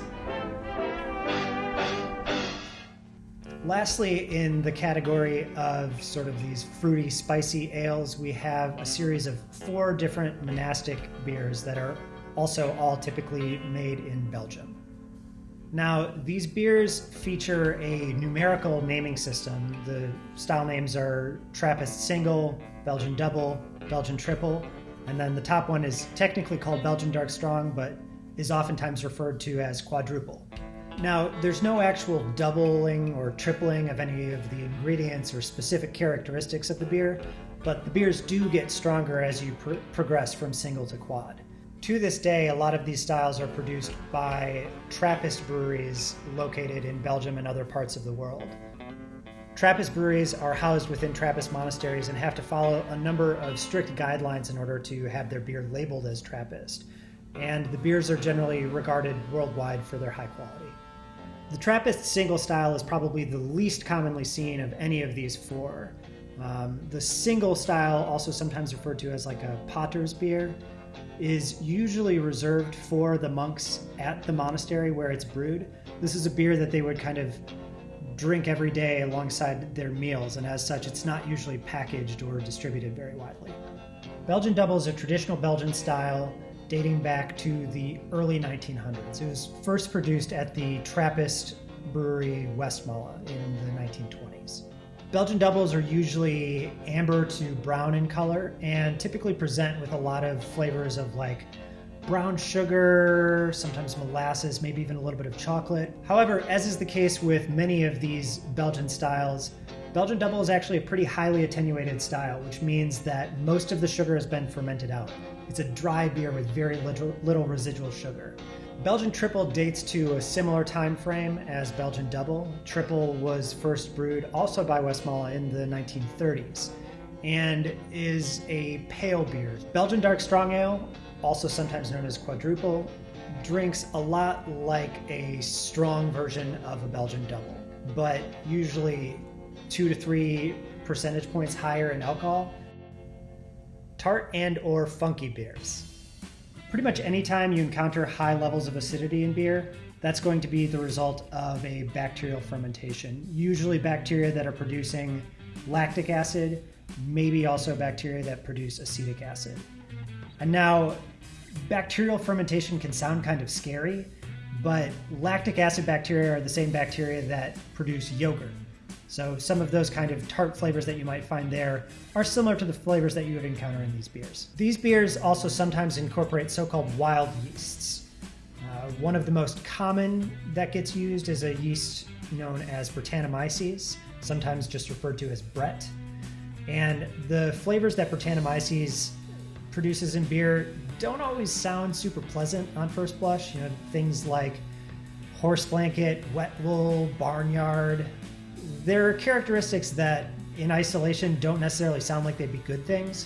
Lastly, in the category of sort of these fruity, spicy ales, we have a series of four different monastic beers that are also all typically made in Belgium. Now, these beers feature a numerical naming system. The style names are Trappist Single, Belgian Double, Belgian Triple, and then the top one is technically called Belgian Dark Strong, but is oftentimes referred to as Quadruple. Now, there's no actual doubling or tripling of any of the ingredients or specific characteristics of the beer, but the beers do get stronger as you pr- progress from single to quad. To this day, a lot of these styles are produced by Trappist breweries located in Belgium and other parts of the world. Trappist breweries are housed within Trappist monasteries and have to follow a number of strict guidelines in order to have their beer labeled as Trappist. And the beers are generally regarded worldwide for their high quality. The Trappist single style is probably the least commonly seen of any of these four. Um, the single style, also sometimes referred to as like a Pater's beer, is usually reserved for the monks at the monastery where it's brewed. This is a beer that they would kind of drink every day alongside their meals, and as such, it's not usually packaged or distributed very widely. Belgian Double is a traditional Belgian style dating back to the early 1900s. It was first produced at the Trappist brewery Westmalle in the 1920s. Belgian doubles are usually amber to brown in color and typically present with a lot of flavors of like brown sugar, sometimes molasses, maybe even a little bit of chocolate. However, as is the case with many of these Belgian styles, Belgian double is actually a pretty highly attenuated style, which means that most of the sugar has been fermented out. It's a dry beer with very little, little residual sugar. Belgian Triple dates to a similar time frame as Belgian Double. Triple was first brewed also by Westmalle in the 1930s and is a pale beer. Belgian Dark Strong Ale, also sometimes known as Quadruple, drinks a lot like a strong version of a Belgian Double, but usually two to three percentage points higher in alcohol. Tart and or funky beers. Pretty much anytime you encounter high levels of acidity in beer, that's going to be the result of a bacterial fermentation. Usually bacteria that are producing lactic acid, maybe also bacteria that produce acetic acid. And now, bacterial fermentation can sound kind of scary, but lactic acid bacteria are the same bacteria that produce yogurt. So some of those kind of tart flavors that you might find there are similar to the flavors that you would encounter in these beers. These beers also sometimes incorporate so-called wild yeasts. Uh, one of the most common that gets used is a yeast known as Brettanomyces, sometimes just referred to as Brett. And the flavors that Brettanomyces produces in beer don't always sound super pleasant on first blush. You know, things like horse blanket, wet wool, barnyard, there are characteristics that in isolation don't necessarily sound like they'd be good things,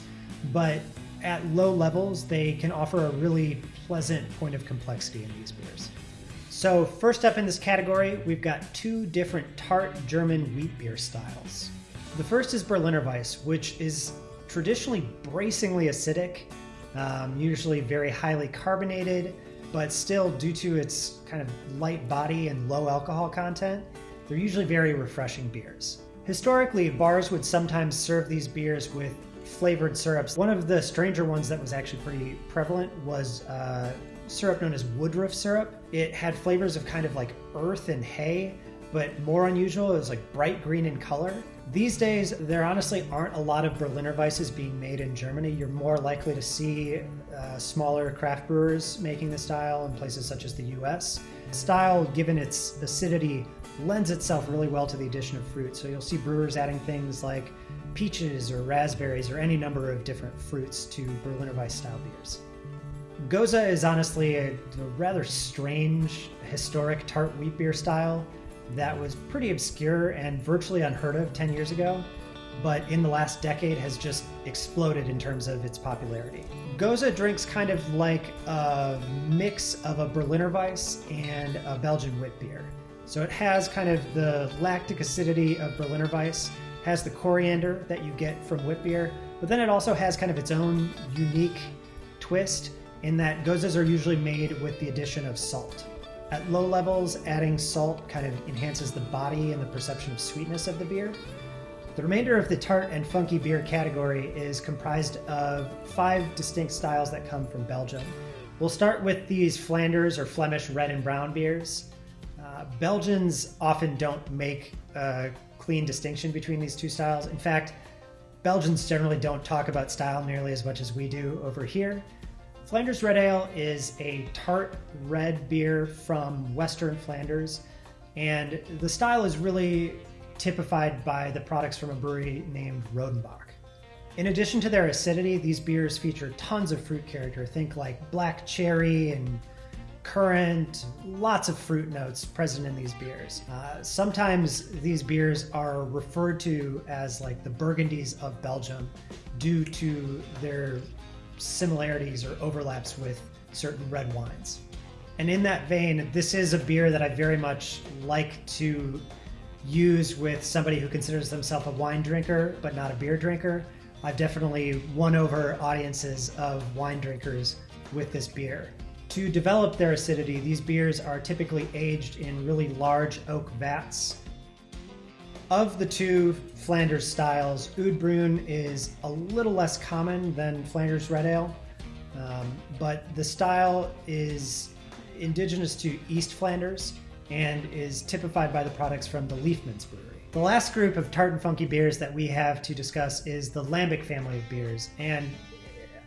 but at low levels, they can offer a really pleasant point of complexity in these beers. So, first up in this category, we've got two different tart German wheat beer styles. The first is Berliner Weiss, which is traditionally bracingly acidic, um, usually very highly carbonated, but still, due to its kind of light body and low alcohol content, they're usually very refreshing beers. Historically, bars would sometimes serve these beers with flavored syrups. One of the stranger ones that was actually pretty prevalent was uh, syrup known as Woodruff syrup. It had flavors of kind of like earth and hay, but more unusual, it was like bright green in color. These days, there honestly aren't a lot of Berliner Weisses being made in Germany. You're more likely to see uh, smaller craft brewers making the style in places such as the US. style, given its acidity, lends itself really well to the addition of fruit. So you'll see brewers adding things like peaches or raspberries or any number of different fruits to Berliner Weiss style beers. Gose is honestly a, a rather strange historic tart wheat beer style that was pretty obscure and virtually unheard of 10 years ago, but in the last decade has just exploded in terms of its popularity. Gose drinks kind of like a mix of a Berliner Weiss and a Belgian wit beer. So it has kind of the lactic acidity of Berliner Weiss, has the coriander that you get from wit beer, but then it also has kind of its own unique twist in that goses are usually made with the addition of salt. At low levels, adding salt kind of enhances the body and the perception of sweetness of the beer. The remainder of the tart and funky beer category is comprised of five distinct styles that come from Belgium. We'll start with these Flanders or Flemish red and brown beers. Uh, Belgians often don't make a clean distinction between these two styles. In fact, Belgians generally don't talk about style nearly as much as we do over here. Flanders Red Ale is a tart red beer from Western Flanders, and the style is really typified by the products from a brewery named Rodenbach. In addition to their acidity, these beers feature tons of fruit character. Think like black cherry and currant, lots of fruit notes present in these beers. Uh, sometimes these beers are referred to as like the Burgundies of Belgium due to their similarities or overlaps with certain red wines. And in that vein, this is a beer that I very much like to use with somebody who considers themselves a wine drinker but not a beer drinker. I've definitely won over audiences of wine drinkers with this beer. To develop their acidity, these beers are typically aged in really large oak vats of the two Flanders styles, Oud Bruin is a little less common than Flanders Red Ale, um, but the style is indigenous to East Flanders and is typified by the products from the Liefmans Brewery. The last group of tart and funky beers that we have to discuss is the Lambic family of beers, and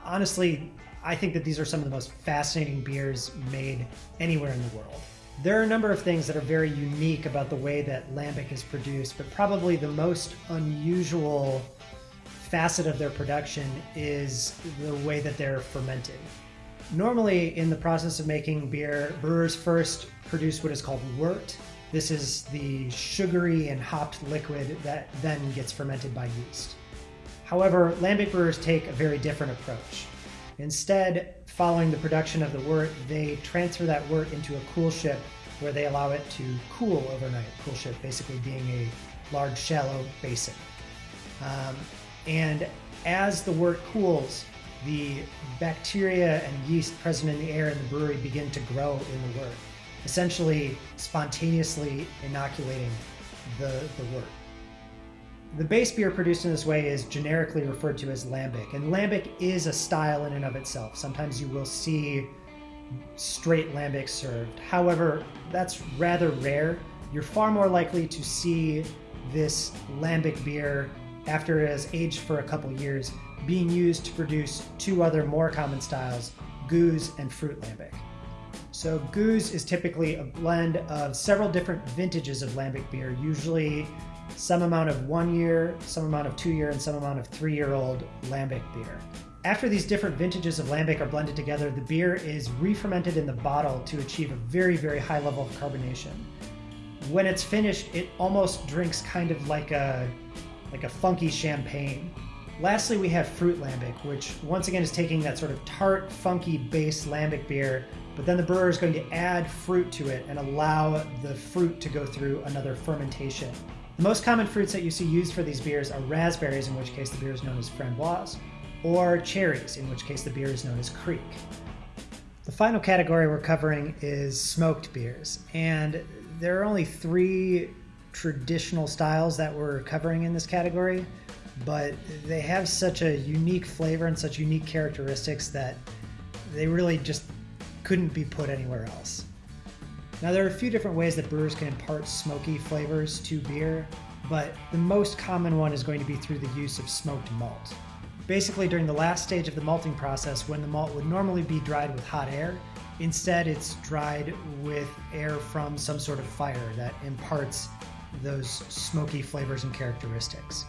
honestly, I think that these are some of the most fascinating beers made anywhere in the world. There are a number of things that are very unique about the way that lambic is produced, but probably the most unusual facet of their production is the way that they're fermented. Normally, in the process of making beer, brewers first produce what is called wort. This is the sugary and hopped liquid that then gets fermented by yeast. However, lambic brewers take a very different approach. Instead, following the production of the wort, they transfer that wort into a coolship where they allow it to cool overnight. Coolship basically being a large, shallow basin. Um, and as the wort cools, the bacteria and yeast present in the air in the brewery begin to grow in the wort, essentially spontaneously inoculating the, the wort. The base beer produced in this way is generically referred to as lambic, and lambic is a style in and of itself. Sometimes you will see straight lambic served. However, that's rather rare. You're far more likely to see this lambic beer after it has aged for a couple years being used to produce two other more common styles, gueuze and fruit lambic. So gueuze is typically a blend of several different vintages of lambic beer, usually some amount of one year, some amount of two year, and some amount of three year old lambic beer. After these different vintages of lambic are blended together, the beer is re-fermented in the bottle to achieve a very, very high level of carbonation. When it's finished, it almost drinks kind of like a like a funky champagne. Lastly, we have fruit lambic, which once again is taking that sort of tart, funky base lambic beer, but then the brewer is going to add fruit to it and allow the fruit to go through another fermentation. The most common fruits that you see used for these beers are raspberries, in which case the beer is known as framboise, or cherries, in which case the beer is known as kriek. The final category we're covering is smoked beers, and there are only three traditional styles that we're covering in this category, but they have such a unique flavor and such unique characteristics that they really just couldn't be put anywhere else. Now, there are a few different ways that brewers can impart smoky flavors to beer, but the most common one is going to be through the use of smoked malt. Basically, during the last stage of the malting process, when the malt would normally be dried with hot air, instead it's dried with air from some sort of fire that imparts those smoky flavors and characteristics.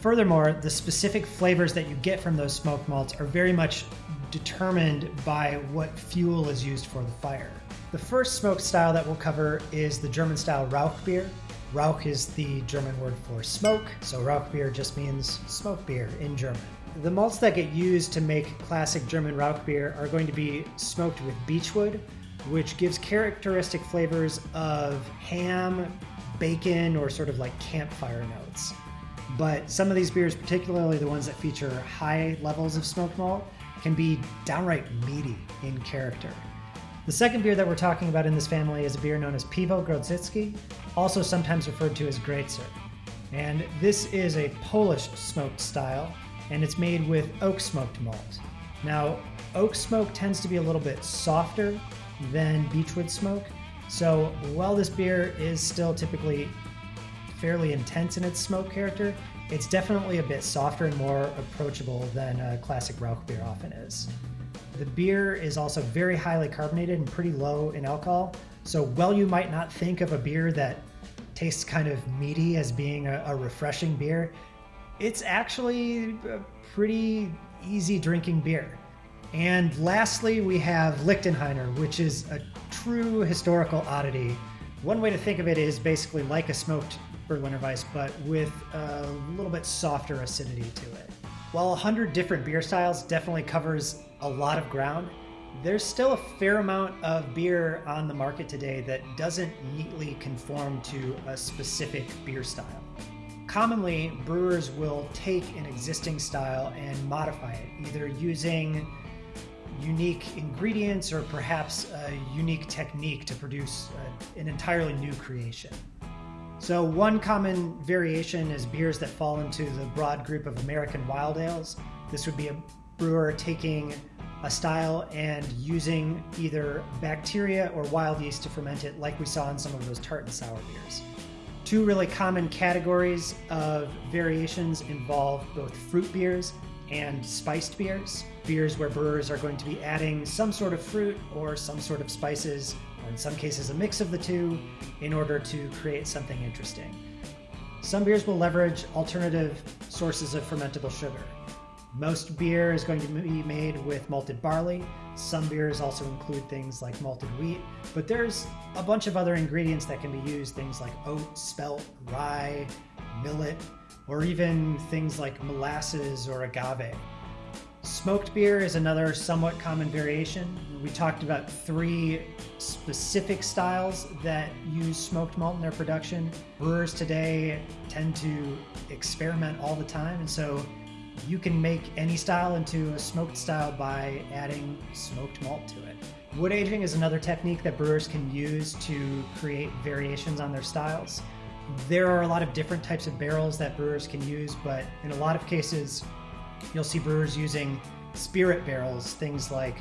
Furthermore, the specific flavors that you get from those smoked malts are very much determined by what fuel is used for the fire. The first smoke style that we'll cover is the German style Rauch beer. Rauch is the German word for smoke, so Rauch beer just means smoke beer in German. The malts that get used to make classic German Rauch beer are going to be smoked with beechwood, which gives characteristic flavors of ham, bacon, or sort of like campfire notes. But some of these beers, particularly the ones that feature high levels of smoked malt, can be downright meaty in character. The second beer that we're talking about in this family is a beer known as Piwo Grodziskie, also sometimes referred to as Grätzer. And this is a Polish smoked style, and it's made with oak smoked malt. Now, oak smoke tends to be a little bit softer than beechwood smoke, so while this beer is still typically fairly intense in its smoke character, it's definitely a bit softer and more approachable than a classic Rauch beer often is. The beer is also very highly carbonated and pretty low in alcohol, so while you might not think of a beer that tastes kind of meaty as being a, a refreshing beer, it's actually a pretty easy drinking beer. And lastly, we have Lichtenhainer, which is a true historical oddity. One way to think of it is basically like a smoked Berliner Weiss, but with a little bit softer acidity to it. While 100 different beer styles definitely covers a lot of ground, there's still a fair amount of beer on the market today that doesn't neatly conform to a specific beer style. Commonly, brewers will take an existing style and modify it, either using unique ingredients or perhaps a unique technique to produce an entirely new creation. So, one common variation is beers that fall into the broad group of American wild ales. This would be a brewer taking a style and using either bacteria or wild yeast to ferment it, like we saw in some of those tart and sour beers. Two really common categories of variations involve both fruit beers and spiced beers. Beers where brewers are going to be adding some sort of fruit or some sort of spices or in some cases a mix of the two, in order to create something interesting. Some beers will leverage alternative sources of fermentable sugar. Most beer is going to be made with malted barley. Some beers also include things like malted wheat, but there's a bunch of other ingredients that can be used, things like oat, spelt, rye, millet, or even things like molasses or agave. Smoked beer is another somewhat common variation. We talked about three specific styles that use smoked malt in their production. Brewers today tend to experiment all the time, and so you can make any style into a smoked style by adding smoked malt to it. Wood aging is another technique that brewers can use to create variations on their styles. There are a lot of different types of barrels that brewers can use, but in a lot of cases, You'll see brewers using spirit barrels, things like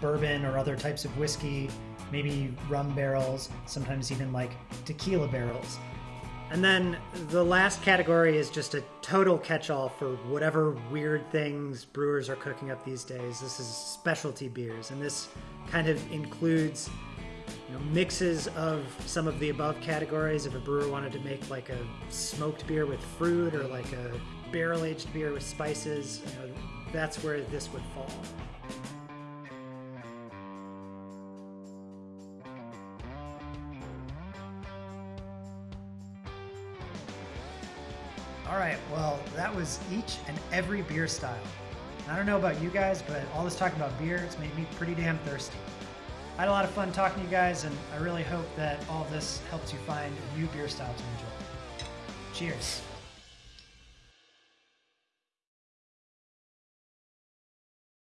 bourbon or other types of whiskey, maybe rum barrels, sometimes even like tequila barrels. And then the last category is just a total catch all for whatever weird things brewers are cooking up these days. This is specialty beers, and this kind of includes you know, mixes of some of the above categories. If a brewer wanted to make like a smoked beer with fruit or like a barrel aged beer with spices, you know, that's where this would fall. All right, well, that was each and every beer style. I don't know about you guys, but all this talk about beer, it's made me pretty damn thirsty. I had a lot of fun talking to you guys, and I really hope that all this helps you find a new beer style to enjoy. Cheers.